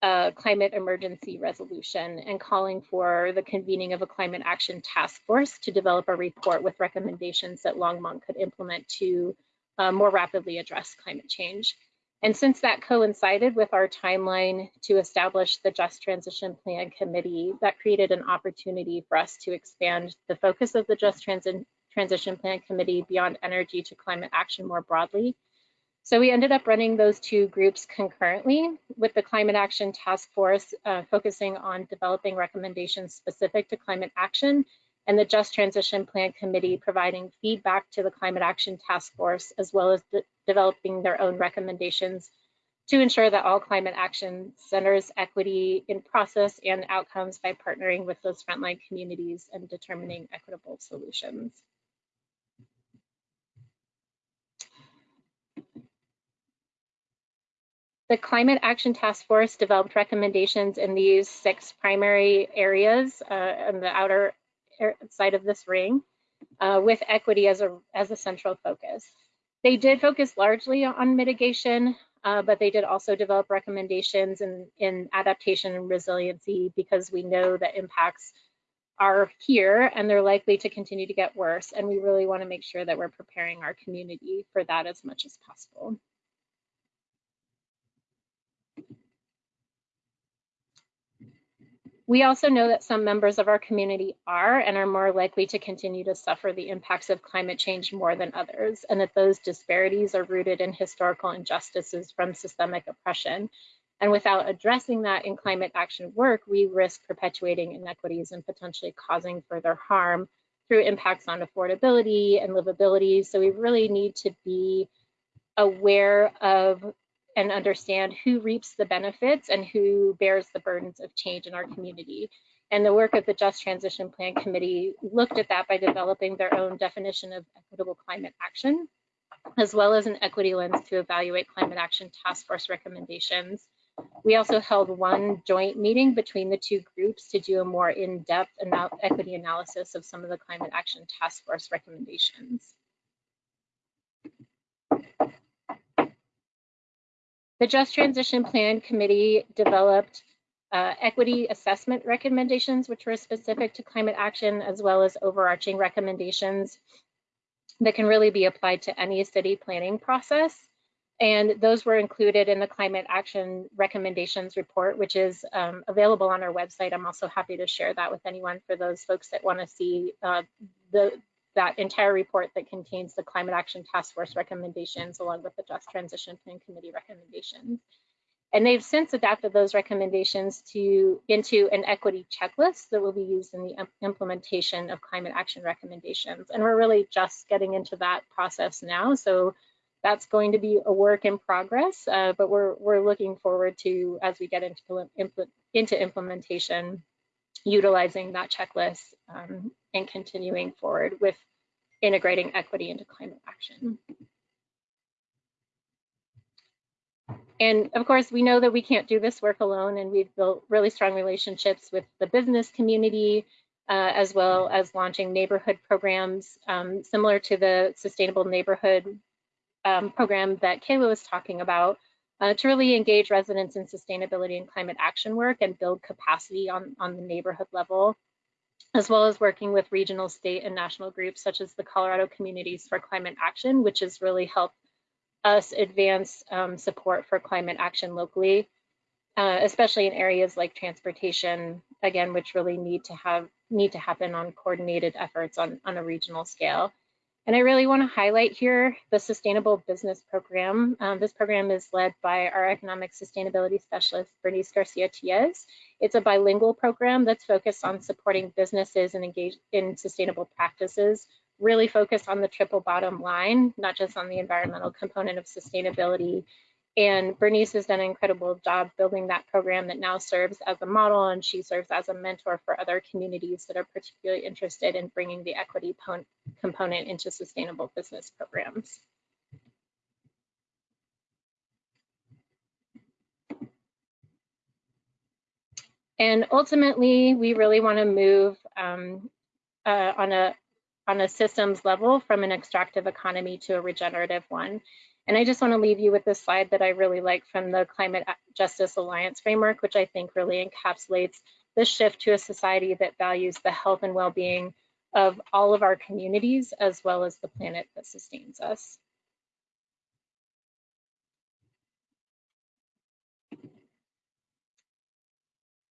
a climate emergency resolution and calling for the convening of a climate action task force to develop a report with recommendations that Longmont could implement to uh, more rapidly address climate change. And since that coincided with our timeline to establish the Just Transition Plan Committee, that created an opportunity for us to expand the focus of the Just Transi Transition Plan Committee beyond energy to climate action more broadly so we ended up running those two groups concurrently with the Climate Action Task Force uh, focusing on developing recommendations specific to climate action and the Just Transition Plan Committee providing feedback to the Climate Action Task Force as well as de developing their own recommendations to ensure that all climate action centers equity in process and outcomes by partnering with those frontline communities and determining equitable solutions. The Climate Action Task Force developed recommendations in these six primary areas uh, on the outer side of this ring, uh, with equity as a, as a central focus. They did focus largely on mitigation, uh, but they did also develop recommendations in, in adaptation and resiliency because we know that impacts are here and they're likely to continue to get worse. And we really want to make sure that we're preparing our community for that as much as possible. We also know that some members of our community are and are more likely to continue to suffer the impacts of climate change more than others, and that those disparities are rooted in historical injustices from systemic oppression. And without addressing that in climate action work, we risk perpetuating inequities and potentially causing further harm through impacts on affordability and livability. So we really need to be aware of and understand who reaps the benefits and who bears the burdens of change in our community. And the work of the Just Transition Plan Committee looked at that by developing their own definition of equitable climate action, as well as an equity lens to evaluate climate action task force recommendations. We also held one joint meeting between the two groups to do a more in-depth equity analysis of some of the climate action task force recommendations. The Just Transition Plan Committee developed uh, equity assessment recommendations, which were specific to climate action, as well as overarching recommendations that can really be applied to any city planning process. And those were included in the climate action recommendations report, which is um, available on our website. I'm also happy to share that with anyone for those folks that want to see uh, the, that entire report that contains the Climate Action Task Force recommendations along with the Just Transition Plan Committee recommendations. And they've since adapted those recommendations to into an equity checklist that will be used in the implementation of climate action recommendations. And we're really just getting into that process now. So that's going to be a work in progress, uh, but we're, we're looking forward to, as we get into, into implementation, utilizing that checklist um, and continuing forward with integrating equity into climate action. And of course, we know that we can't do this work alone, and we've built really strong relationships with the business community, uh, as well as launching neighborhood programs um, similar to the Sustainable Neighborhood um, program that Kayla was talking about, uh, to really engage residents in sustainability and climate action work and build capacity on, on the neighborhood level, as well as working with regional, state, and national groups such as the Colorado Communities for Climate Action, which has really helped us advance um, support for climate action locally, uh, especially in areas like transportation, again, which really need to have need to happen on coordinated efforts on, on a regional scale. And I really want to highlight here the Sustainable Business Program. Um, this program is led by our Economic Sustainability Specialist, Bernice Garcia Tiez. It's a bilingual program that's focused on supporting businesses and engage in sustainable practices, really focused on the triple bottom line, not just on the environmental component of sustainability and Bernice has done an incredible job building that program that now serves as a model and she serves as a mentor for other communities that are particularly interested in bringing the equity component into sustainable business programs. And ultimately, we really want to move um, uh, on a on a systems level from an extractive economy to a regenerative one. And I just want to leave you with this slide that I really like from the Climate Justice Alliance framework, which I think really encapsulates the shift to a society that values the health and well-being of all of our communities, as well as the planet that sustains us.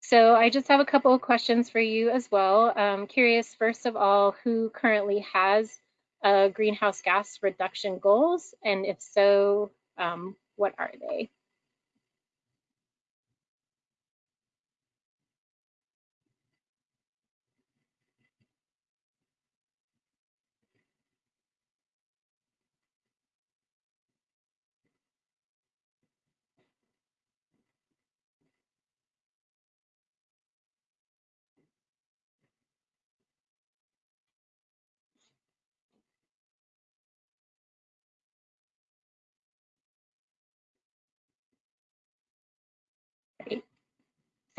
So I just have a couple of questions for you as well. I'm curious, first of all, who currently has uh, greenhouse gas reduction goals? And if so, um, what are they?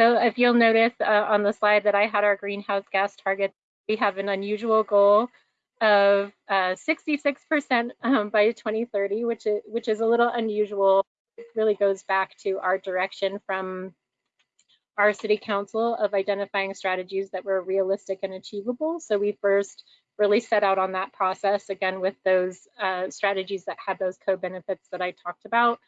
So if you'll notice uh, on the slide that I had our greenhouse gas target, we have an unusual goal of 66% uh, um, by 2030, which is, which is a little unusual. It really goes back to our direction from our city council of identifying strategies that were realistic and achievable. So we first really set out on that process again with those uh, strategies that had those co-benefits that I talked about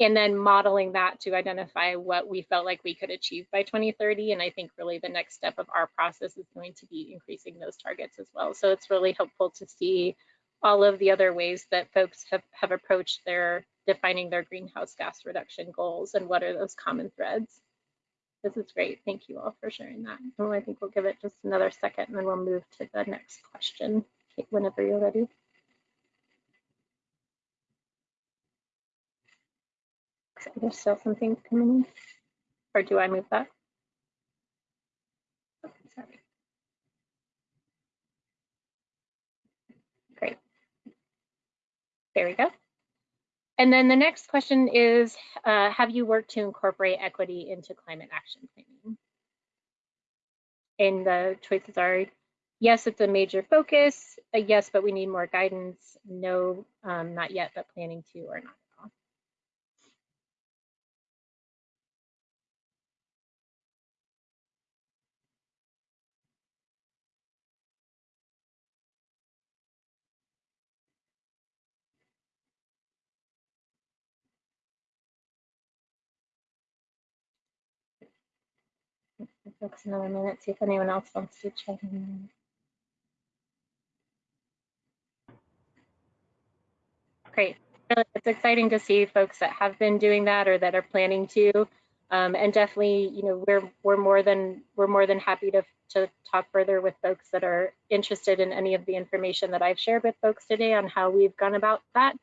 and then modeling that to identify what we felt like we could achieve by 2030. And I think really the next step of our process is going to be increasing those targets as well. So it's really helpful to see all of the other ways that folks have, have approached their defining their greenhouse gas reduction goals and what are those common threads. This is great. Thank you all for sharing that. And I think we'll give it just another second and then we'll move to the next question whenever you're ready. There's still something coming in. Or do I move that? Oh, sorry. Great. There we go. And then the next question is, uh, have you worked to incorporate equity into climate action planning? And the choices are, yes, it's a major focus, uh, yes, but we need more guidance, no, um, not yet, but planning to or not. Folks, another minute, see if anyone else wants to check in. Great. It's exciting to see folks that have been doing that or that are planning to. Um, and definitely, you know, we're we're more than we're more than happy to to talk further with folks that are interested in any of the information that I've shared with folks today on how we've gone about that,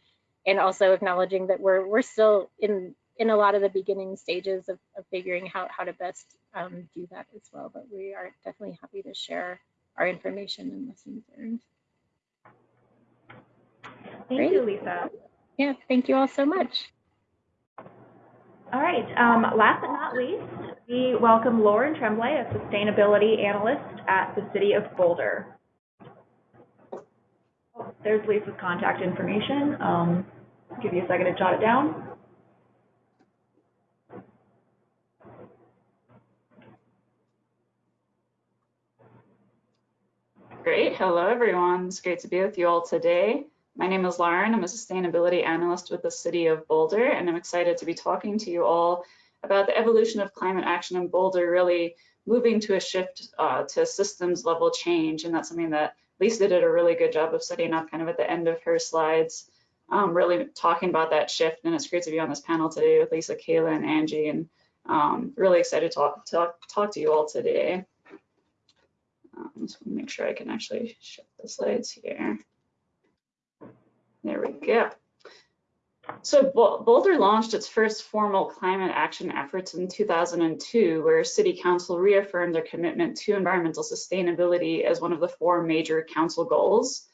and also acknowledging that we're we're still in in a lot of the beginning stages of, of figuring out how to best um, do that as well. But we are definitely happy to share our information and lessons learned. Thank Great. you, Lisa. Yeah, thank you all so much. All right, um, last but not least, we welcome Lauren Tremblay, a sustainability analyst at the City of Boulder. Oh, There's Lisa's contact information. Um, give you a second to jot it down. Great. Hello, everyone. It's great to be with you all today. My name is Lauren. I'm a sustainability analyst with the City of Boulder, and I'm excited to be talking to you all about the evolution of climate action in Boulder, really moving to a shift uh, to systems level change. And that's something that Lisa did a really good job of setting up kind of at the end of her slides, um, really talking about that shift. And it's great to be on this panel today with Lisa, Kayla, and Angie, and um, really excited to talk, talk, talk to you all today. Um, to make sure I can actually show the slides here. There we go. So Boulder launched its first formal climate action efforts in 2002, where City Council reaffirmed their commitment to environmental sustainability as one of the four major council goals.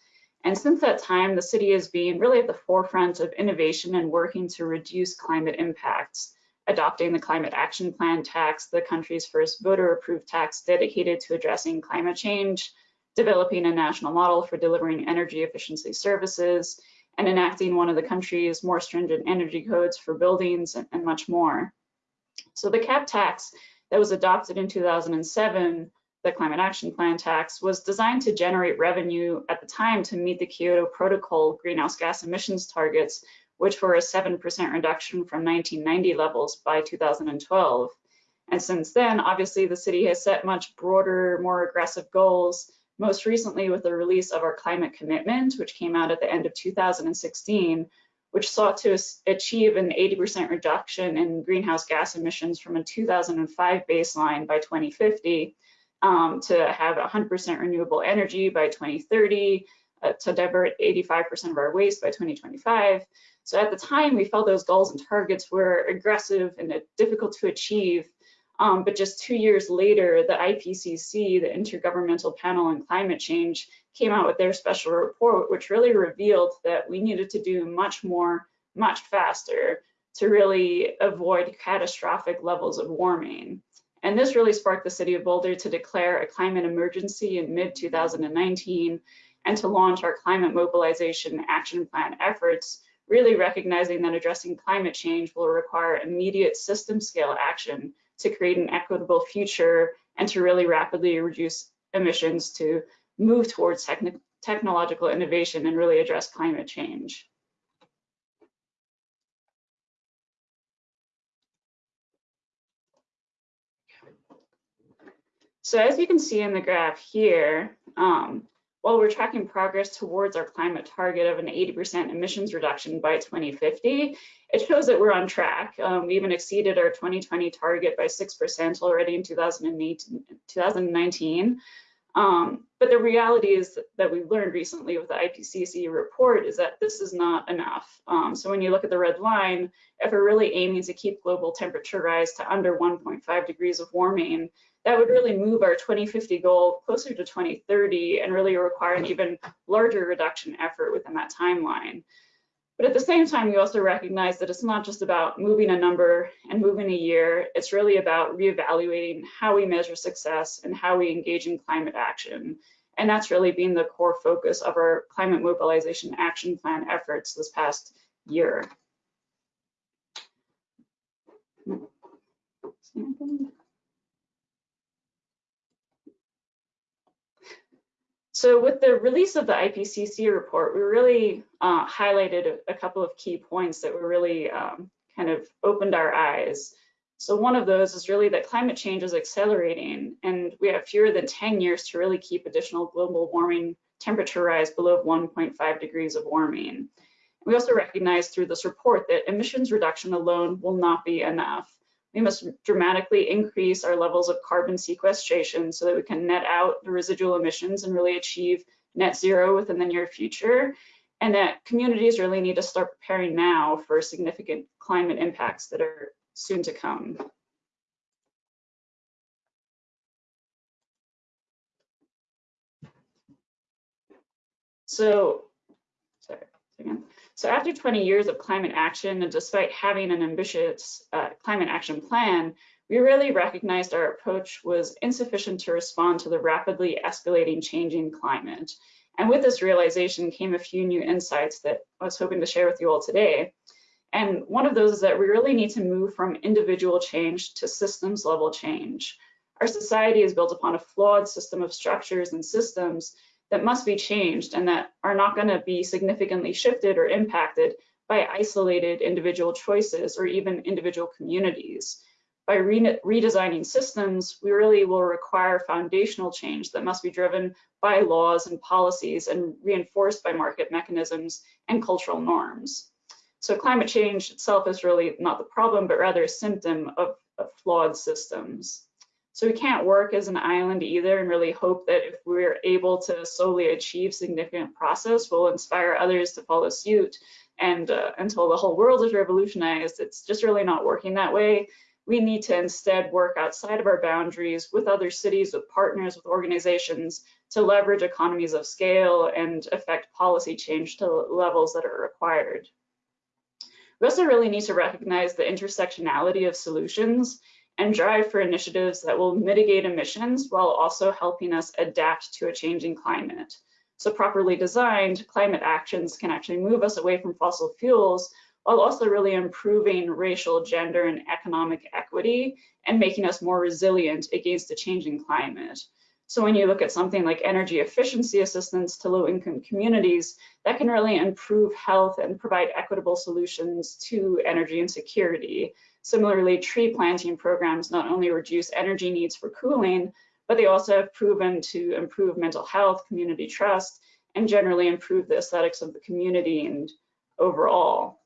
And since that time, the city has been really at the forefront of innovation and working to reduce climate impacts adopting the Climate Action Plan tax, the country's first voter-approved tax dedicated to addressing climate change, developing a national model for delivering energy efficiency services, and enacting one of the country's more stringent energy codes for buildings and, and much more. So the CAP tax that was adopted in 2007, the Climate Action Plan tax, was designed to generate revenue at the time to meet the Kyoto Protocol greenhouse gas emissions targets which were a 7% reduction from 1990 levels by 2012. And since then, obviously, the city has set much broader, more aggressive goals, most recently with the release of our climate commitment, which came out at the end of 2016, which sought to achieve an 80% reduction in greenhouse gas emissions from a 2005 baseline by 2050, um, to have 100% renewable energy by 2030, uh, to divert 85% of our waste by 2025, so at the time, we felt those goals and targets were aggressive and difficult to achieve. Um, but just two years later, the IPCC, the Intergovernmental Panel on Climate Change, came out with their special report, which really revealed that we needed to do much more, much faster to really avoid catastrophic levels of warming. And this really sparked the city of Boulder to declare a climate emergency in mid 2019 and to launch our climate mobilization action plan efforts, really recognizing that addressing climate change will require immediate system scale action to create an equitable future and to really rapidly reduce emissions to move towards techn technological innovation and really address climate change. So as you can see in the graph here, um, while we're tracking progress towards our climate target of an 80% emissions reduction by 2050, it shows that we're on track. Um, we even exceeded our 2020 target by 6% already in 2019. Um, but the reality is that we learned recently with the IPCC report is that this is not enough. Um, so when you look at the red line, if we're really aiming to keep global temperature rise to under 1.5 degrees of warming, that would really move our 2050 goal closer to 2030 and really require an even larger reduction effort within that timeline. But at the same time, we also recognize that it's not just about moving a number and moving a year, it's really about reevaluating how we measure success and how we engage in climate action. And that's really been the core focus of our climate mobilization action plan efforts this past year. So with the release of the IPCC report, we really uh, highlighted a, a, couple of key points that were really um, kind of opened our eyes. So one of those is really that climate change is accelerating and we have fewer than 10 years to really keep additional global warming temperature rise below 1.5 degrees of warming. We also recognize through this report that emissions reduction alone will not be enough we must dramatically increase our levels of carbon sequestration so that we can net out the residual emissions and really achieve net zero within the near future. and that communities really need to start preparing now for significant climate impacts that are soon to come. So, sorry, again. So after 20 years of climate action, and despite having an ambitious uh, climate action plan, we really recognized our approach was insufficient to respond to the rapidly escalating changing climate. And with this realization came a few new insights that I was hoping to share with you all today. And one of those is that we really need to move from individual change to systems level change. Our society is built upon a flawed system of structures and systems that must be changed and that are not going to be significantly shifted or impacted by isolated individual choices or even individual communities. By re redesigning systems, we really will require foundational change that must be driven by laws and policies and reinforced by market mechanisms and cultural norms. So climate change itself is really not the problem, but rather a symptom of, of flawed systems. So we can't work as an island either and really hope that if we're able to solely achieve significant process, we'll inspire others to follow suit. And uh, until the whole world is revolutionized, it's just really not working that way. We need to instead work outside of our boundaries with other cities, with partners, with organizations to leverage economies of scale and affect policy change to levels that are required. We also really need to recognize the intersectionality of solutions and drive for initiatives that will mitigate emissions while also helping us adapt to a changing climate. So properly designed, climate actions can actually move us away from fossil fuels while also really improving racial, gender, and economic equity and making us more resilient against a changing climate. So when you look at something like energy efficiency assistance to low-income communities, that can really improve health and provide equitable solutions to energy insecurity. Similarly, tree planting programs not only reduce energy needs for cooling, but they also have proven to improve mental health, community trust, and generally improve the aesthetics of the community and overall.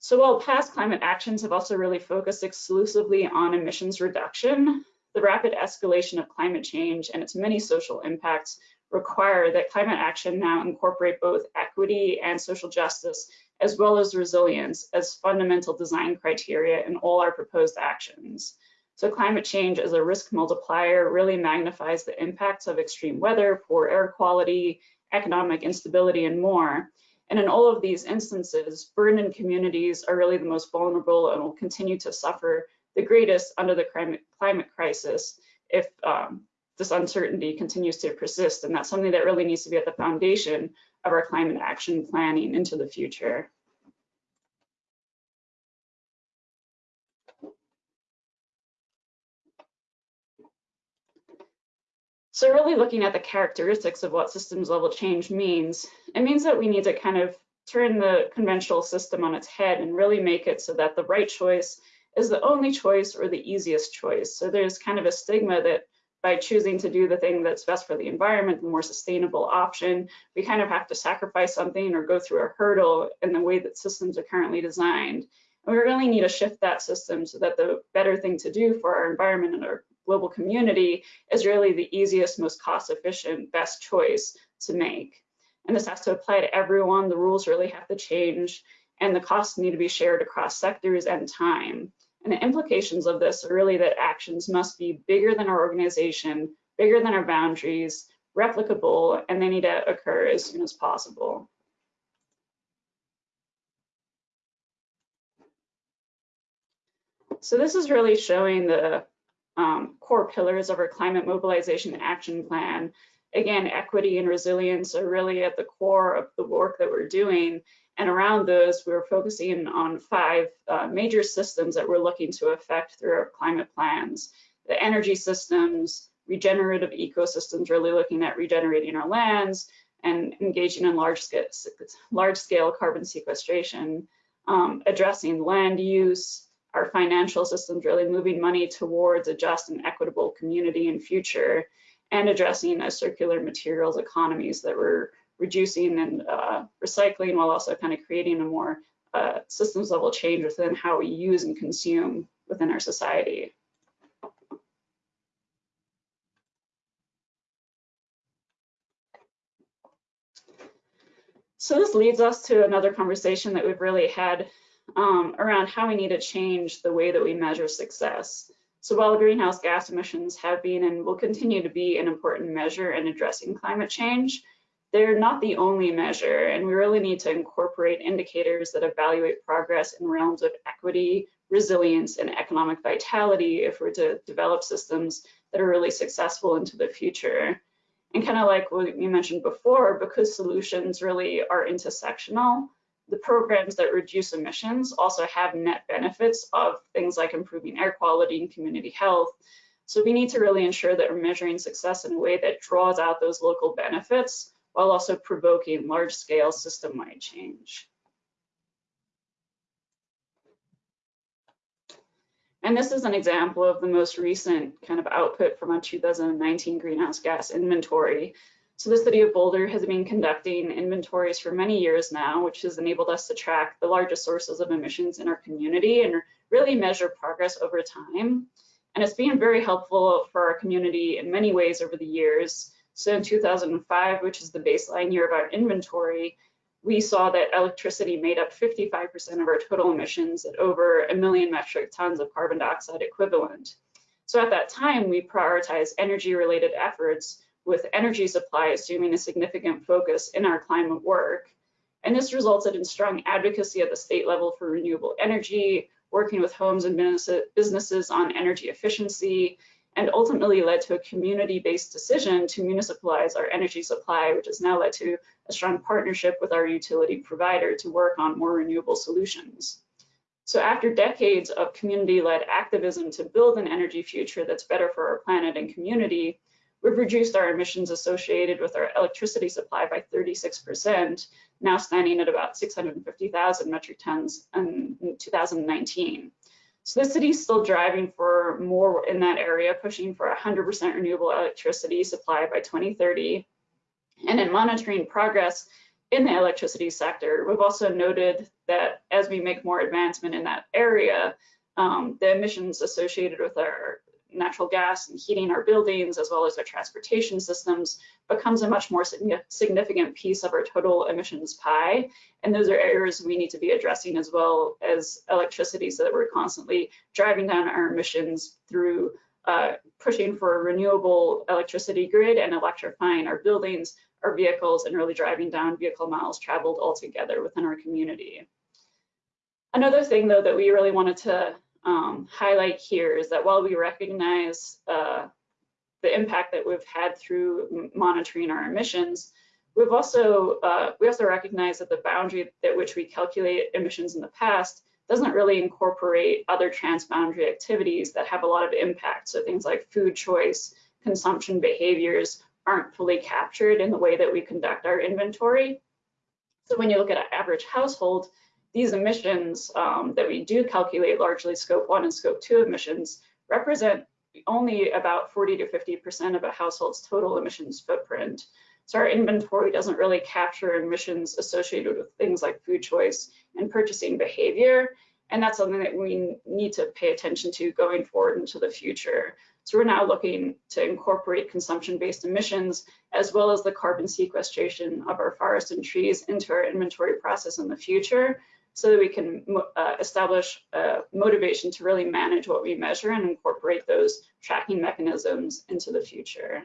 So while past climate actions have also really focused exclusively on emissions reduction, the rapid escalation of climate change and its many social impacts require that climate action now incorporate both equity and social justice as well as resilience as fundamental design criteria in all our proposed actions. So climate change as a risk multiplier really magnifies the impacts of extreme weather, poor air quality, economic instability, and more. And in all of these instances, burdened communities are really the most vulnerable and will continue to suffer the greatest under the climate, crisis if um, this uncertainty continues to persist. And that's something that really needs to be at the foundation of our climate action planning into the future. So really looking at the characteristics of what systems level change means, it means that we need to kind of turn the conventional system on its head and really make it so that the right choice is the only choice or the easiest choice. So there's kind of a stigma that by choosing to do the thing that's best for the environment, the more sustainable option, we kind of have to sacrifice something or go through a hurdle in the way that systems are currently designed. And we really need to shift that system so that the better thing to do for our environment and our global community is really the easiest, most cost efficient, best choice to make. And this has to apply to everyone. The rules really have to change and the costs need to be shared across sectors and time. And the implications of this are really that actions must be bigger than our organization, bigger than our boundaries, replicable, and they need to occur as soon as possible. So this is really showing the um, core pillars of our climate mobilization action plan. Again, equity and resilience are really at the core of the work that we're doing. And around those, we are focusing on five uh, major systems that we're looking to affect through our climate plans. The energy systems, regenerative ecosystems, really looking at regenerating our lands and engaging in large scale, large scale carbon sequestration, um, addressing land use, our financial systems, really moving money towards a just and equitable community and future, and addressing a circular materials economies that we're reducing and uh, recycling while also kind of creating a more uh, systems level change within how we use and consume within our society. So this leads us to another conversation that we've really had um, around how we need to change the way that we measure success. So while greenhouse gas emissions have been and will continue to be an important measure in addressing climate change, they're not the only measure, and we really need to incorporate indicators that evaluate progress in realms of equity, resilience, and economic vitality if we're to develop systems that are really successful into the future. And kind of like what you mentioned before, because solutions really are intersectional, the programs that reduce emissions also have net benefits of things like improving air quality and community health. So we need to really ensure that we're measuring success in a way that draws out those local benefits while also provoking large-scale system-wide change. And this is an example of the most recent kind of output from a 2019 greenhouse gas inventory. So the city of Boulder has been conducting inventories for many years now, which has enabled us to track the largest sources of emissions in our community and really measure progress over time. And it's been very helpful for our community in many ways over the years. So in 2005, which is the baseline year of our inventory, we saw that electricity made up 55% of our total emissions at over a million metric tons of carbon dioxide equivalent. So at that time, we prioritized energy related efforts with energy supply assuming a significant focus in our climate work. And this resulted in strong advocacy at the state level for renewable energy, working with homes and businesses on energy efficiency, and ultimately led to a community-based decision to municipalize our energy supply, which has now led to a strong partnership with our utility provider to work on more renewable solutions. So after decades of community-led activism to build an energy future that's better for our planet and community, we've reduced our emissions associated with our electricity supply by 36%, now standing at about 650,000 metric tons in 2019. So the city's still driving for more in that area, pushing for 100% renewable electricity supply by 2030. And in monitoring progress in the electricity sector, we've also noted that as we make more advancement in that area, um, the emissions associated with our natural gas and heating our buildings as well as our transportation systems becomes a much more significant piece of our total emissions pie. And those are areas we need to be addressing as well as electricity so that we're constantly driving down our emissions through uh, pushing for a renewable electricity grid and electrifying our buildings, our vehicles, and really driving down vehicle miles traveled altogether within our community. Another thing though that we really wanted to um, highlight here is that while we recognize uh, the impact that we've had through monitoring our emissions, we've also uh, we also recognize that the boundary at which we calculate emissions in the past doesn't really incorporate other transboundary activities that have a lot of impact. So things like food choice, consumption behaviors aren't fully captured in the way that we conduct our inventory. So when you look at an average household, these emissions um, that we do calculate, largely scope one and scope two emissions, represent only about 40 to 50% of a household's total emissions footprint. So our inventory doesn't really capture emissions associated with things like food choice and purchasing behavior. And that's something that we need to pay attention to going forward into the future. So we're now looking to incorporate consumption-based emissions as well as the carbon sequestration of our forests and trees into our inventory process in the future so that we can uh, establish a motivation to really manage what we measure and incorporate those tracking mechanisms into the future.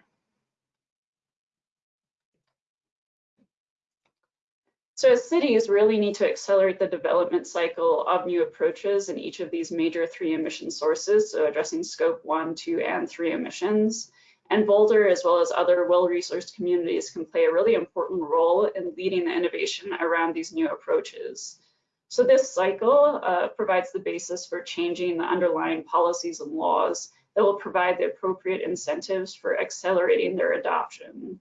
So cities really need to accelerate the development cycle of new approaches in each of these major three emission sources, so addressing scope one, two, and three emissions. And Boulder, as well as other well-resourced communities, can play a really important role in leading the innovation around these new approaches. So this cycle uh, provides the basis for changing the underlying policies and laws that will provide the appropriate incentives for accelerating their adoption.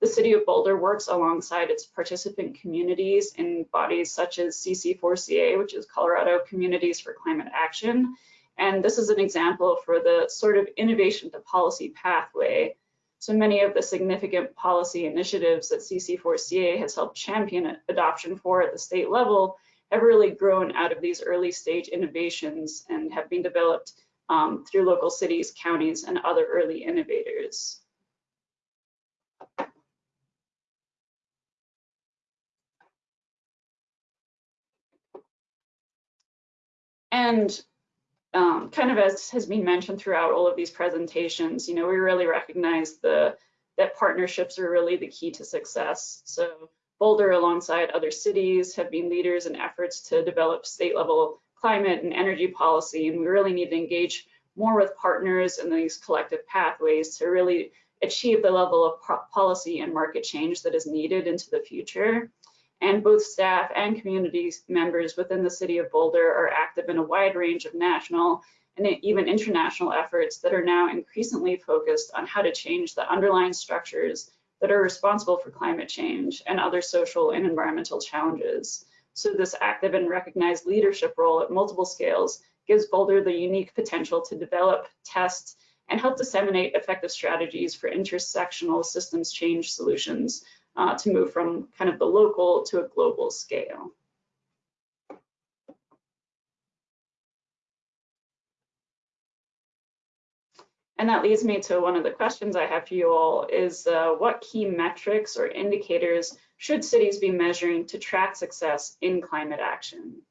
The City of Boulder works alongside its participant communities in bodies such as CC4CA, which is Colorado Communities for Climate Action. And this is an example for the sort of innovation to policy pathway. So many of the significant policy initiatives that CC4CA has helped champion adoption for at the state level have really grown out of these early stage innovations and have been developed um, through local cities, counties, and other early innovators. And um, kind of as has been mentioned throughout all of these presentations, you know, we really recognize the that partnerships are really the key to success. So Boulder, alongside other cities, have been leaders in efforts to develop state level climate and energy policy, and we really need to engage more with partners in these collective pathways to really achieve the level of policy and market change that is needed into the future. And both staff and community members within the city of Boulder are active in a wide range of national and even international efforts that are now increasingly focused on how to change the underlying structures that are responsible for climate change and other social and environmental challenges. So this active and recognized leadership role at multiple scales gives Boulder the unique potential to develop, test, and help disseminate effective strategies for intersectional systems change solutions uh, to move from kind of the local to a global scale. And that leads me to one of the questions I have for you all is uh, what key metrics or indicators should cities be measuring to track success in climate action?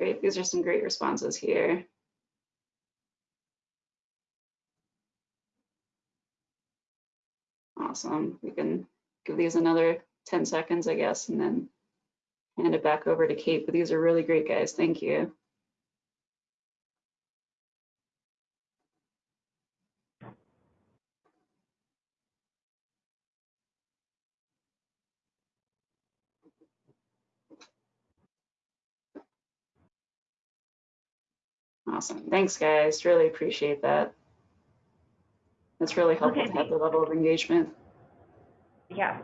Great, these are some great responses here. Awesome, we can give these another 10 seconds, I guess, and then hand it back over to Kate, but these are really great guys, thank you. Awesome. Thanks, guys. Really appreciate that. It's really helpful Okay. to have the level of engagement. Yeah.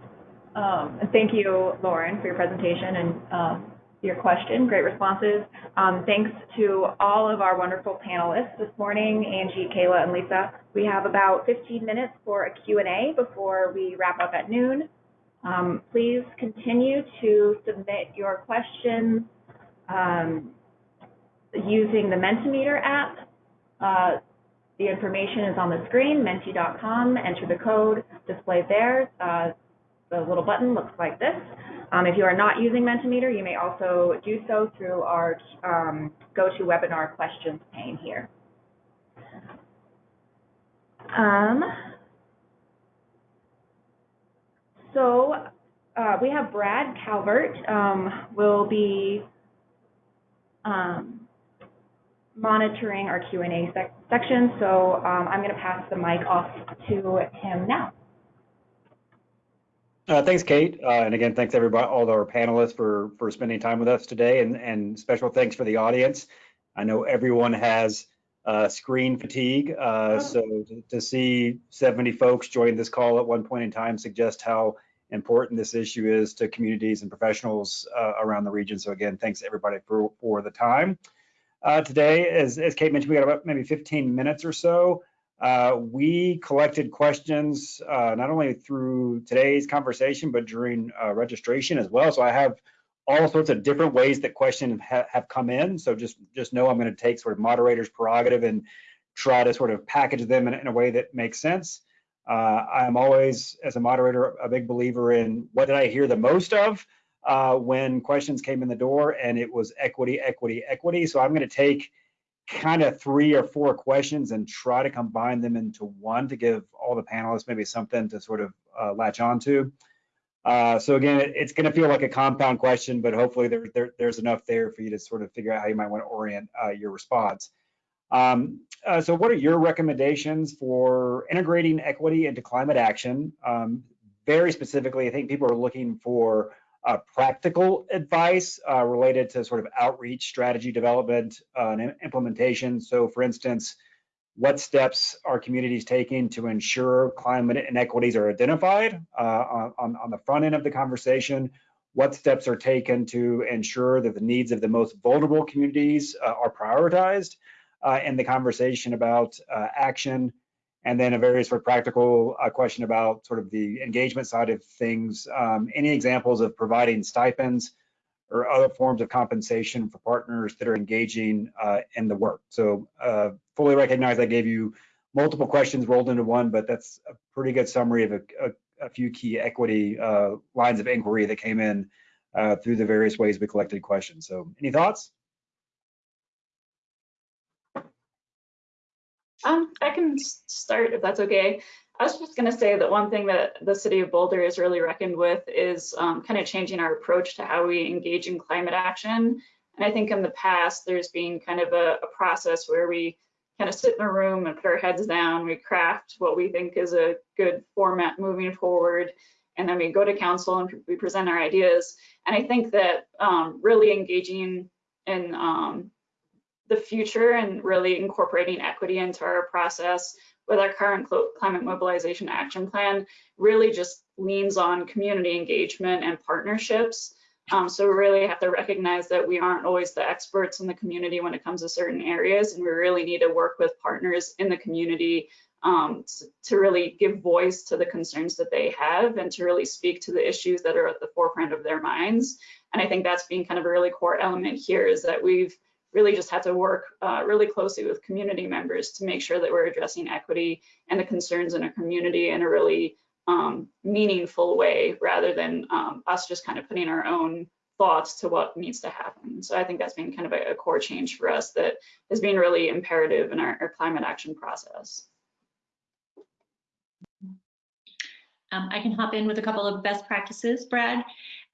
Um, thank you, Lauren, for your presentation and um, your question. Great responses. Um, thanks to all of our wonderful panelists this morning, Angie, Kayla, and Lisa. We have about 15 minutes for a Q&A before we wrap up at noon. Um, please continue to submit your questions um, using the Mentimeter app. Uh, the information is on the screen, menti.com. Enter the code displayed there. Uh, the little button looks like this. Um, if you are not using Mentimeter, you may also do so through our um, GoToWebinar questions pane here. Um, so uh, we have Brad Calvert um, will be um, monitoring our Q&A sec section, so um, I'm going to pass the mic off to him now. Uh, thanks, Kate. Uh, and again, thanks everybody, all our panelists for, for spending time with us today and, and special thanks for the audience. I know everyone has uh, screen fatigue, uh, so to, to see 70 folks join this call at one point in time suggests how important this issue is to communities and professionals uh, around the region. So again, thanks everybody for, for the time. Uh, today, as, as Kate mentioned, we got about maybe 15 minutes or so. Uh, we collected questions uh, not only through today's conversation, but during uh, registration as well. So I have all sorts of different ways that questions ha have come in. So just, just know I'm going to take sort of moderator's prerogative and try to sort of package them in, in a way that makes sense. Uh, I'm always, as a moderator, a big believer in what did I hear the most of uh, when questions came in the door, and it was equity, equity, equity. So I'm going to take kind of three or four questions and try to combine them into one to give all the panelists maybe something to sort of uh, latch onto. Uh, so again, it, it's going to feel like a compound question, but hopefully there, there, there's enough there for you to sort of figure out how you might want to orient uh, your response. Um, uh, so what are your recommendations for integrating equity into climate action? Um, very specifically, I think people are looking for uh, practical advice uh, related to sort of outreach, strategy development, uh, and implementation. So for instance, what steps are communities taking to ensure climate inequities are identified uh, on, on the front end of the conversation? What steps are taken to ensure that the needs of the most vulnerable communities uh, are prioritized uh, in the conversation about action? And then a very sort of practical uh, question about sort of the engagement side of things. Um, any examples of providing stipends or other forms of compensation for partners that are engaging uh, in the work? So uh, fully recognize I gave you multiple questions rolled into one, but that's a pretty good summary of a, a, a few key equity uh, lines of inquiry that came in uh, through the various ways we collected questions. So any thoughts? Um, I can start if that's okay. I was just going to say that one thing that the city of Boulder has really reckoned with is um, kind of changing our approach to how we engage in climate action. And I think in the past, there's been kind of a, a process where we kind of sit in a room and put our heads down, we craft what we think is a good format moving forward, and then we go to council and we present our ideas. And I think that um, really engaging in um, the future and really incorporating equity into our process with our current climate mobilization action plan really just leans on community engagement and partnerships. Um, so we really have to recognize that we aren't always the experts in the community when it comes to certain areas, and we really need to work with partners in the community um, to, to really give voice to the concerns that they have and to really speak to the issues that are at the forefront of their minds. And I think that's been kind of a really core element here is that we've really just have to work uh, really closely with community members to make sure that we're addressing equity and the concerns in a community in a really um, meaningful way rather than um, us just kind of putting our own thoughts to what needs to happen. So I think that's been kind of a, a core change for us that has been really imperative in our, our climate action process. Um, I can hop in with a couple of best practices, Brad.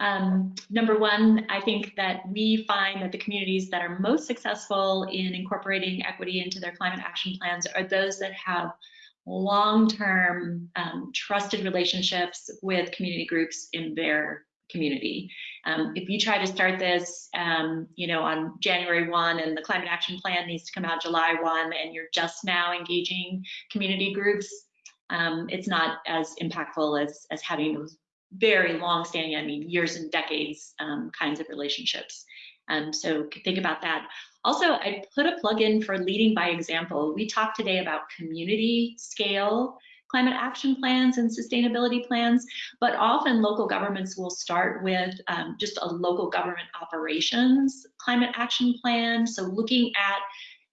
Um, number one, I think that we find that the communities that are most successful in incorporating equity into their climate action plans are those that have long-term um, trusted relationships with community groups in their community. Um, if you try to start this, um, you know, on January 1 and the climate action plan needs to come out July 1 and you're just now engaging community groups, um, it's not as impactful as, as having those very long standing, I mean, years and decades um, kinds of relationships. Um, so think about that. Also, I put a plug in for leading by example. We talked today about community scale climate action plans and sustainability plans, but often local governments will start with um, just a local government operations climate action plan. So looking at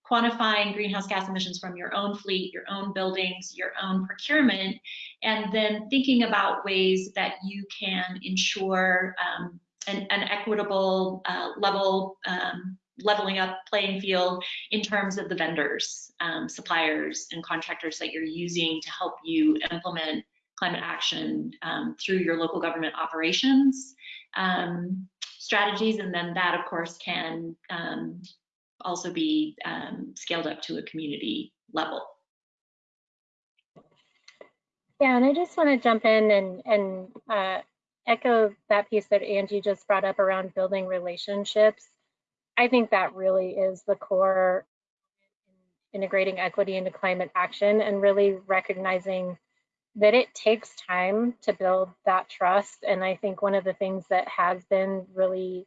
quantifying greenhouse gas emissions from your own fleet, your own buildings, your own procurement, and then thinking about ways that you can ensure um, an, an, equitable uh, level um, leveling up playing field in terms of the vendors, um, suppliers, and contractors that you're using to help you implement climate action um, through your local government operations um, strategies. And then that, of course, can um, also be um, scaled up to a community level. Yeah, and I just want to jump in and, and uh, echo that piece that Angie just brought up around building relationships. I think that really is the core integrating equity into climate action and really recognizing that it takes time to build that trust. And I think one of the things that has been really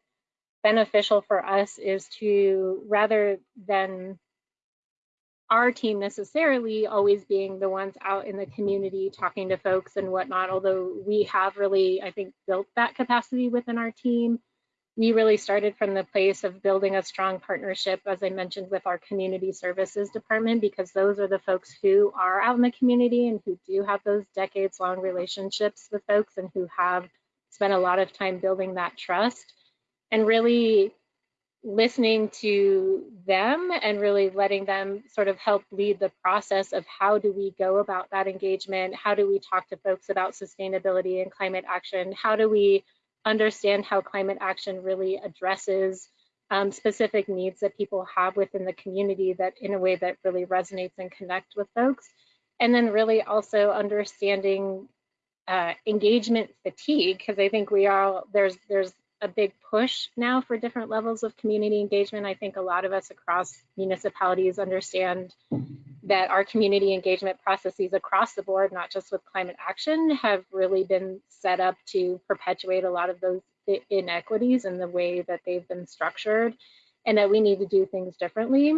beneficial for us is to rather than our team necessarily always being the ones out in the community talking to folks and whatnot, although we have really, I think, built that capacity within our team. We really started from the place of building a strong partnership, as I mentioned, with our community services department, because those are the folks who are out in the community and who do have those decades long relationships with folks and who have spent a lot of time building that trust and really listening to them and really letting them sort of help lead the process of how do we go about that engagement? How do we talk to folks about sustainability and climate action? How do we understand how climate action really addresses um, specific needs that people have within the community that in a way that really resonates and connect with folks. And then really also understanding uh, engagement fatigue, because I think we are, there's, there's a big push now for different levels of community engagement. I think a lot of us across municipalities understand that our community engagement processes across the board, not just with climate action, have really been set up to perpetuate a lot of those inequities in the way that they've been structured and that we need to do things differently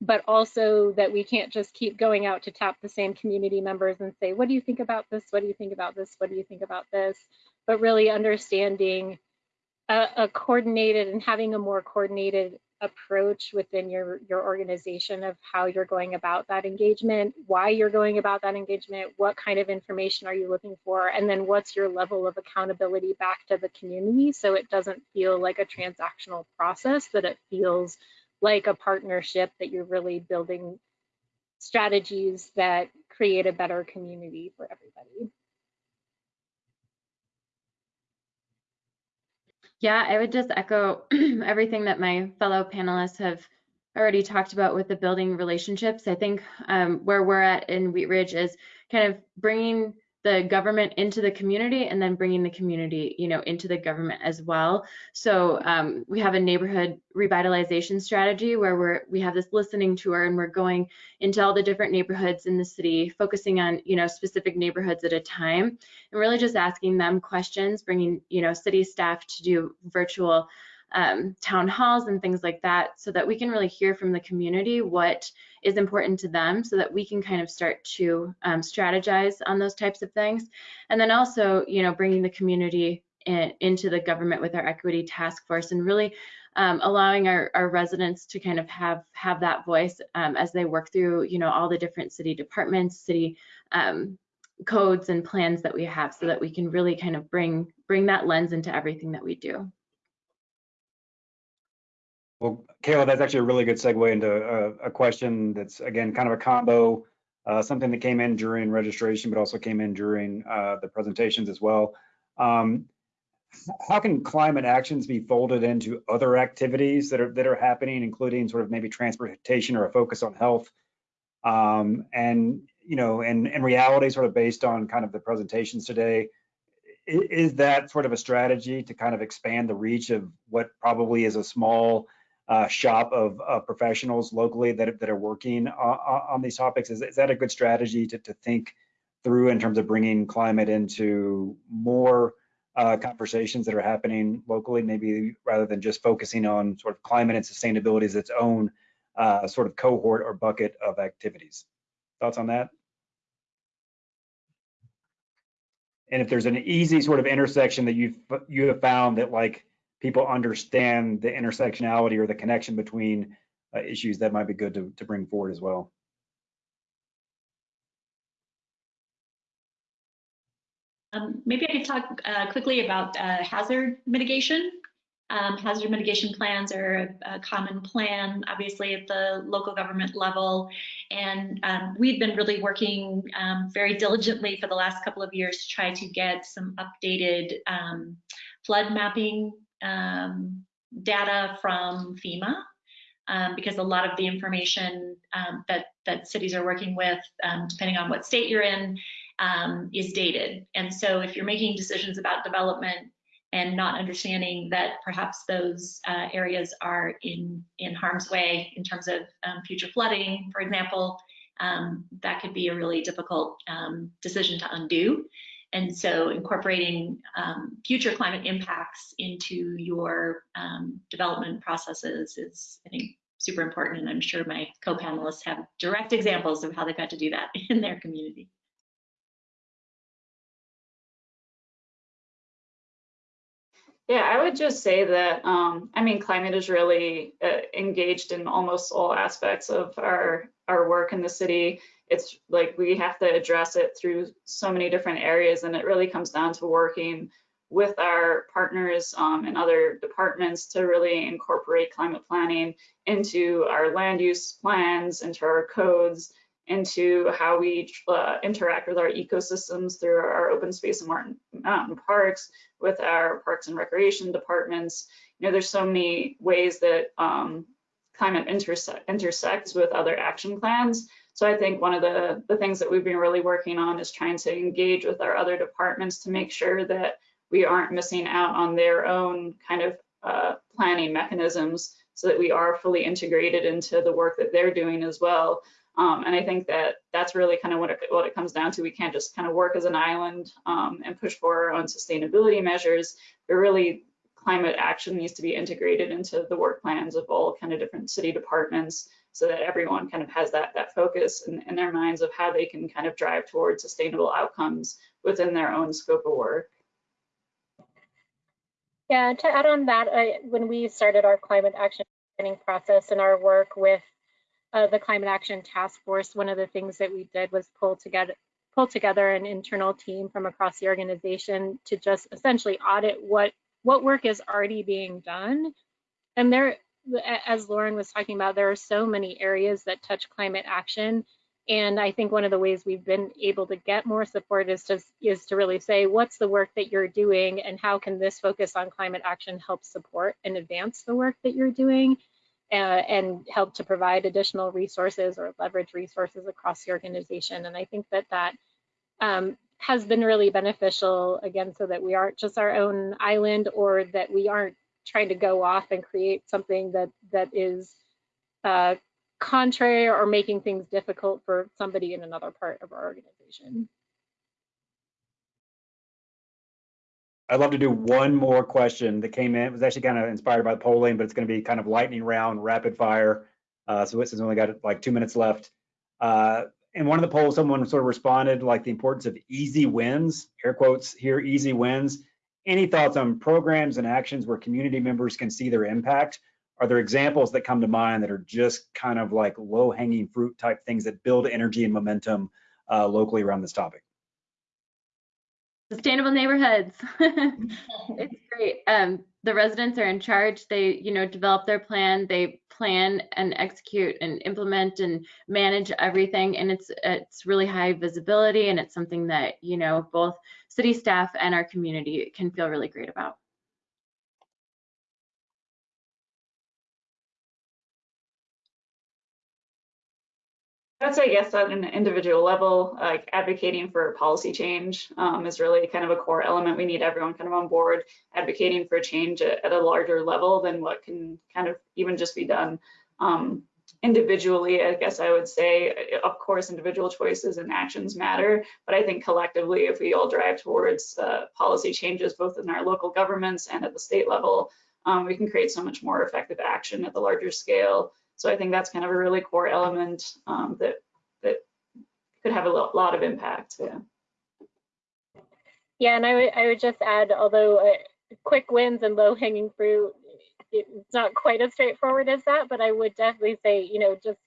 but also that we can't just keep going out to tap the same community members and say, what do you think about this? What do you think about this? What do you think about this? But really understanding a, a coordinated and having a more coordinated approach within your, your organization of how you're going about that engagement, why you're going about that engagement, what kind of information are you looking for, and then what's your level of accountability back to the community so it doesn't feel like a transactional process, that it feels like a partnership that you're really building strategies that create a better community for everybody. Yeah, I would just echo everything that my fellow panelists have already talked about with the building relationships. I think um, where we're at in Wheat Ridge is kind of bringing the government into the community and then bringing the community, you know, into the government as well. So um, we have a neighborhood revitalization strategy where we're we have this listening tour and we're going into all the different neighborhoods in the city, focusing on you know specific neighborhoods at a time, and really just asking them questions, bringing you know city staff to do virtual um, town halls and things like that so that we can really hear from the community what is important to them so that we can kind of start to um, strategize on those types of things. And then also, you know, bringing the community in, into the government with our equity task force and really um, allowing our, our, residents to kind of have have that voice um, as they work through, you know, all the different city departments, city um, codes and plans that we have so that we can really kind of bring bring that lens into everything that we do. Well, Kayla, that's actually a really good segue into a, a question that's, again, kind of a combo, uh, something that came in during registration, but also came in during uh, the presentations as well. Um, how can climate actions be folded into other activities that are that are happening, including sort of maybe transportation or a focus on health? Um, and you know, and in reality, sort of based on kind of the presentations today, is that sort of a strategy to kind of expand the reach of what probably is a small uh, shop of uh, professionals locally that, that are working on, on these topics? Is, is that a good strategy to, to think through in terms of bringing climate into more uh, conversations that are happening locally, maybe rather than just focusing on sort of climate and sustainability as its own uh, sort of cohort or bucket of activities? Thoughts on that? And if there's an easy sort of intersection that you've you have found that like people understand the intersectionality or the connection between uh, issues that might be good to, to bring forward as well. Um, maybe I could talk uh, quickly about uh, hazard mitigation. Um, hazard mitigation plans are a, a, common plan, obviously, at the local government level. And um, we've been really working um, very diligently for the last couple of years to try to get some updated um, flood mapping um, data from FEMA um, because a lot of the information um, that, that cities are working with, um, depending on what state you're in, um, is dated. And so if you're making decisions about development and not understanding that perhaps those uh, areas are in, in harm's way in terms of um, future flooding, for example, that could be a really difficult decision to undo. And so incorporating um, future climate impacts into your um, development processes is, I think, super important. And I'm sure my co-panelists have direct examples of how they've had to do that in their community. Yeah, I would just say that, um, I mean, climate is really uh, engaged in almost all aspects of our, our work in the city it's like we have to address it through so many different areas and it really comes down to working with our partners um, and other departments to really incorporate climate planning into our land use plans, into our codes, into how we uh, interact with our ecosystems through our open space and mountain, parks, with our parks and recreation departments. You know, there's so many ways that um, climate intersect, intersects with other action plans. So I think one of the, the things that we've been really working on is trying to engage with our other departments to make sure that we aren't missing out on their own kind of uh, planning mechanisms so that we are fully integrated into the work that they're doing as well. Um, and I think that that's really kind of what it, what it comes down to. We can't just kind of work as an island um, and push for our own sustainability measures, but really climate action needs to be integrated into the work plans of all kind of different city departments so that everyone kind of has that, that focus in, in their minds of how they can kind of drive towards sustainable outcomes within their own scope of work. Yeah, to add on that, I, when we started our climate action planning process and our work with uh, the Climate Action Task Force, one of the things that we did was pull together pull together an internal team from across the organization to just essentially audit what what work is already being done. And there, as Lauren was talking about, there are so many areas that touch climate action. And I think one of the ways we've been able to get more support is to, is to really say, what's the work that you're doing and how can this focus on climate action help support and advance the work that you're doing? uh, and help to provide additional resources or leverage resources across the organization. And I think that that um, has been really beneficial, again, so that we aren't just our own island or that we aren't trying to go off and create something that that is uh, contrary or making things difficult for somebody in another part of our organization. I'd love to do one more question that came in. It was actually kind of inspired by the polling, but it's going to be kind of lightning round, rapid fire. Uh, so has only got like two minutes left. Uh, in one of the polls, someone sort of responded like the importance of easy wins, air quotes here, easy wins. Any thoughts on programs and actions where community members can see their impact? Are there examples that come to mind that are just kind of like low hanging fruit type things that build energy and momentum uh, locally around this topic? sustainable neighborhoods. it's great. Um, the residents are in charge. They, you know, develop their plan. They plan and execute and implement and manage everything. And it's it's really high visibility, and it's something that you know both city staff and our community can feel really great about. I'd say yes at an individual level, like advocating for policy change um, is really kind of a core element. We need everyone kind of on board advocating for change at, at a larger level than what can kind of even just be done um, individually. I guess I would say, of course, individual choices and actions matter, but I think collectively, if we all drive towards uh, policy changes, both in our local governments and at the state level, um, we can create so much more effective action at the larger scale so I think that's kind of a really core element um, that that could have a lot of impact. Yeah. Yeah, and I would I would just add, although uh, quick wins and low hanging fruit, it's not quite as straightforward as that, but I would definitely say, you know, just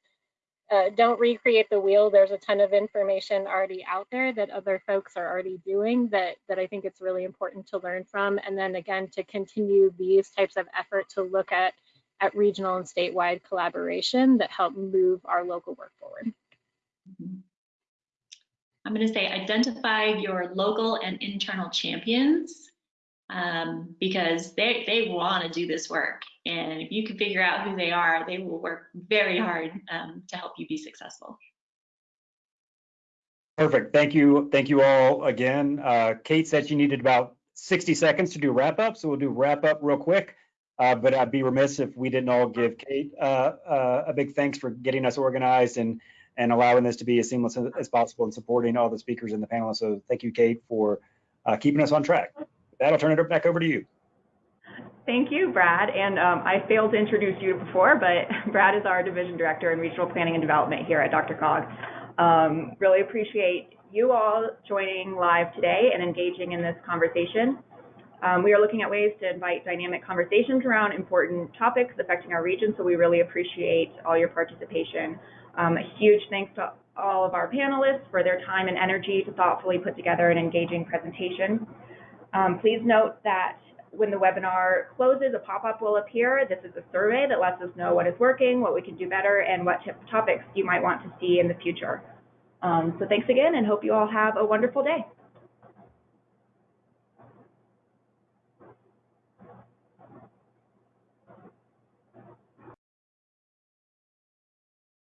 uh, don't recreate the wheel. There's a ton of information already out there that other folks are already doing that that I think it's really important to learn from. And then again, to continue these types of effort to look at at regional and statewide collaboration that help move our local work forward. I'm going to say identify your local and internal champions um, because they, they want to do this work. And if you can figure out who they are, they will work very hard um, to help you be successful. Perfect. Thank you. Thank you all again. Uh, Kate said she needed about 60 seconds to do wrap up. So we'll do wrap up real quick. Uh, but I'd be remiss if we didn't all give Kate uh, uh, a big thanks for getting us organized and and allowing this to be as seamless as possible and supporting all the speakers and the panelists. So thank you, Kate, for uh, keeping us on track. With that, I'll turn it back over to you. Thank you, Brad. And um, I failed to introduce you before, but Brad is our Division Director in Regional Planning and Development here at DRCOG. Um, really appreciate you all joining live today and engaging in this conversation. Um, we are looking at ways to invite dynamic conversations around important topics affecting our region, so we really appreciate all your participation. Um, a huge thanks to all of our panelists for their time and energy to thoughtfully put together an engaging presentation. Um, please note that when the webinar closes, a pop-up will appear. This is a survey that lets us know what is working, what we can do better, and what topics you might want to see in the future. Um, so thanks again and hope you all have a wonderful day.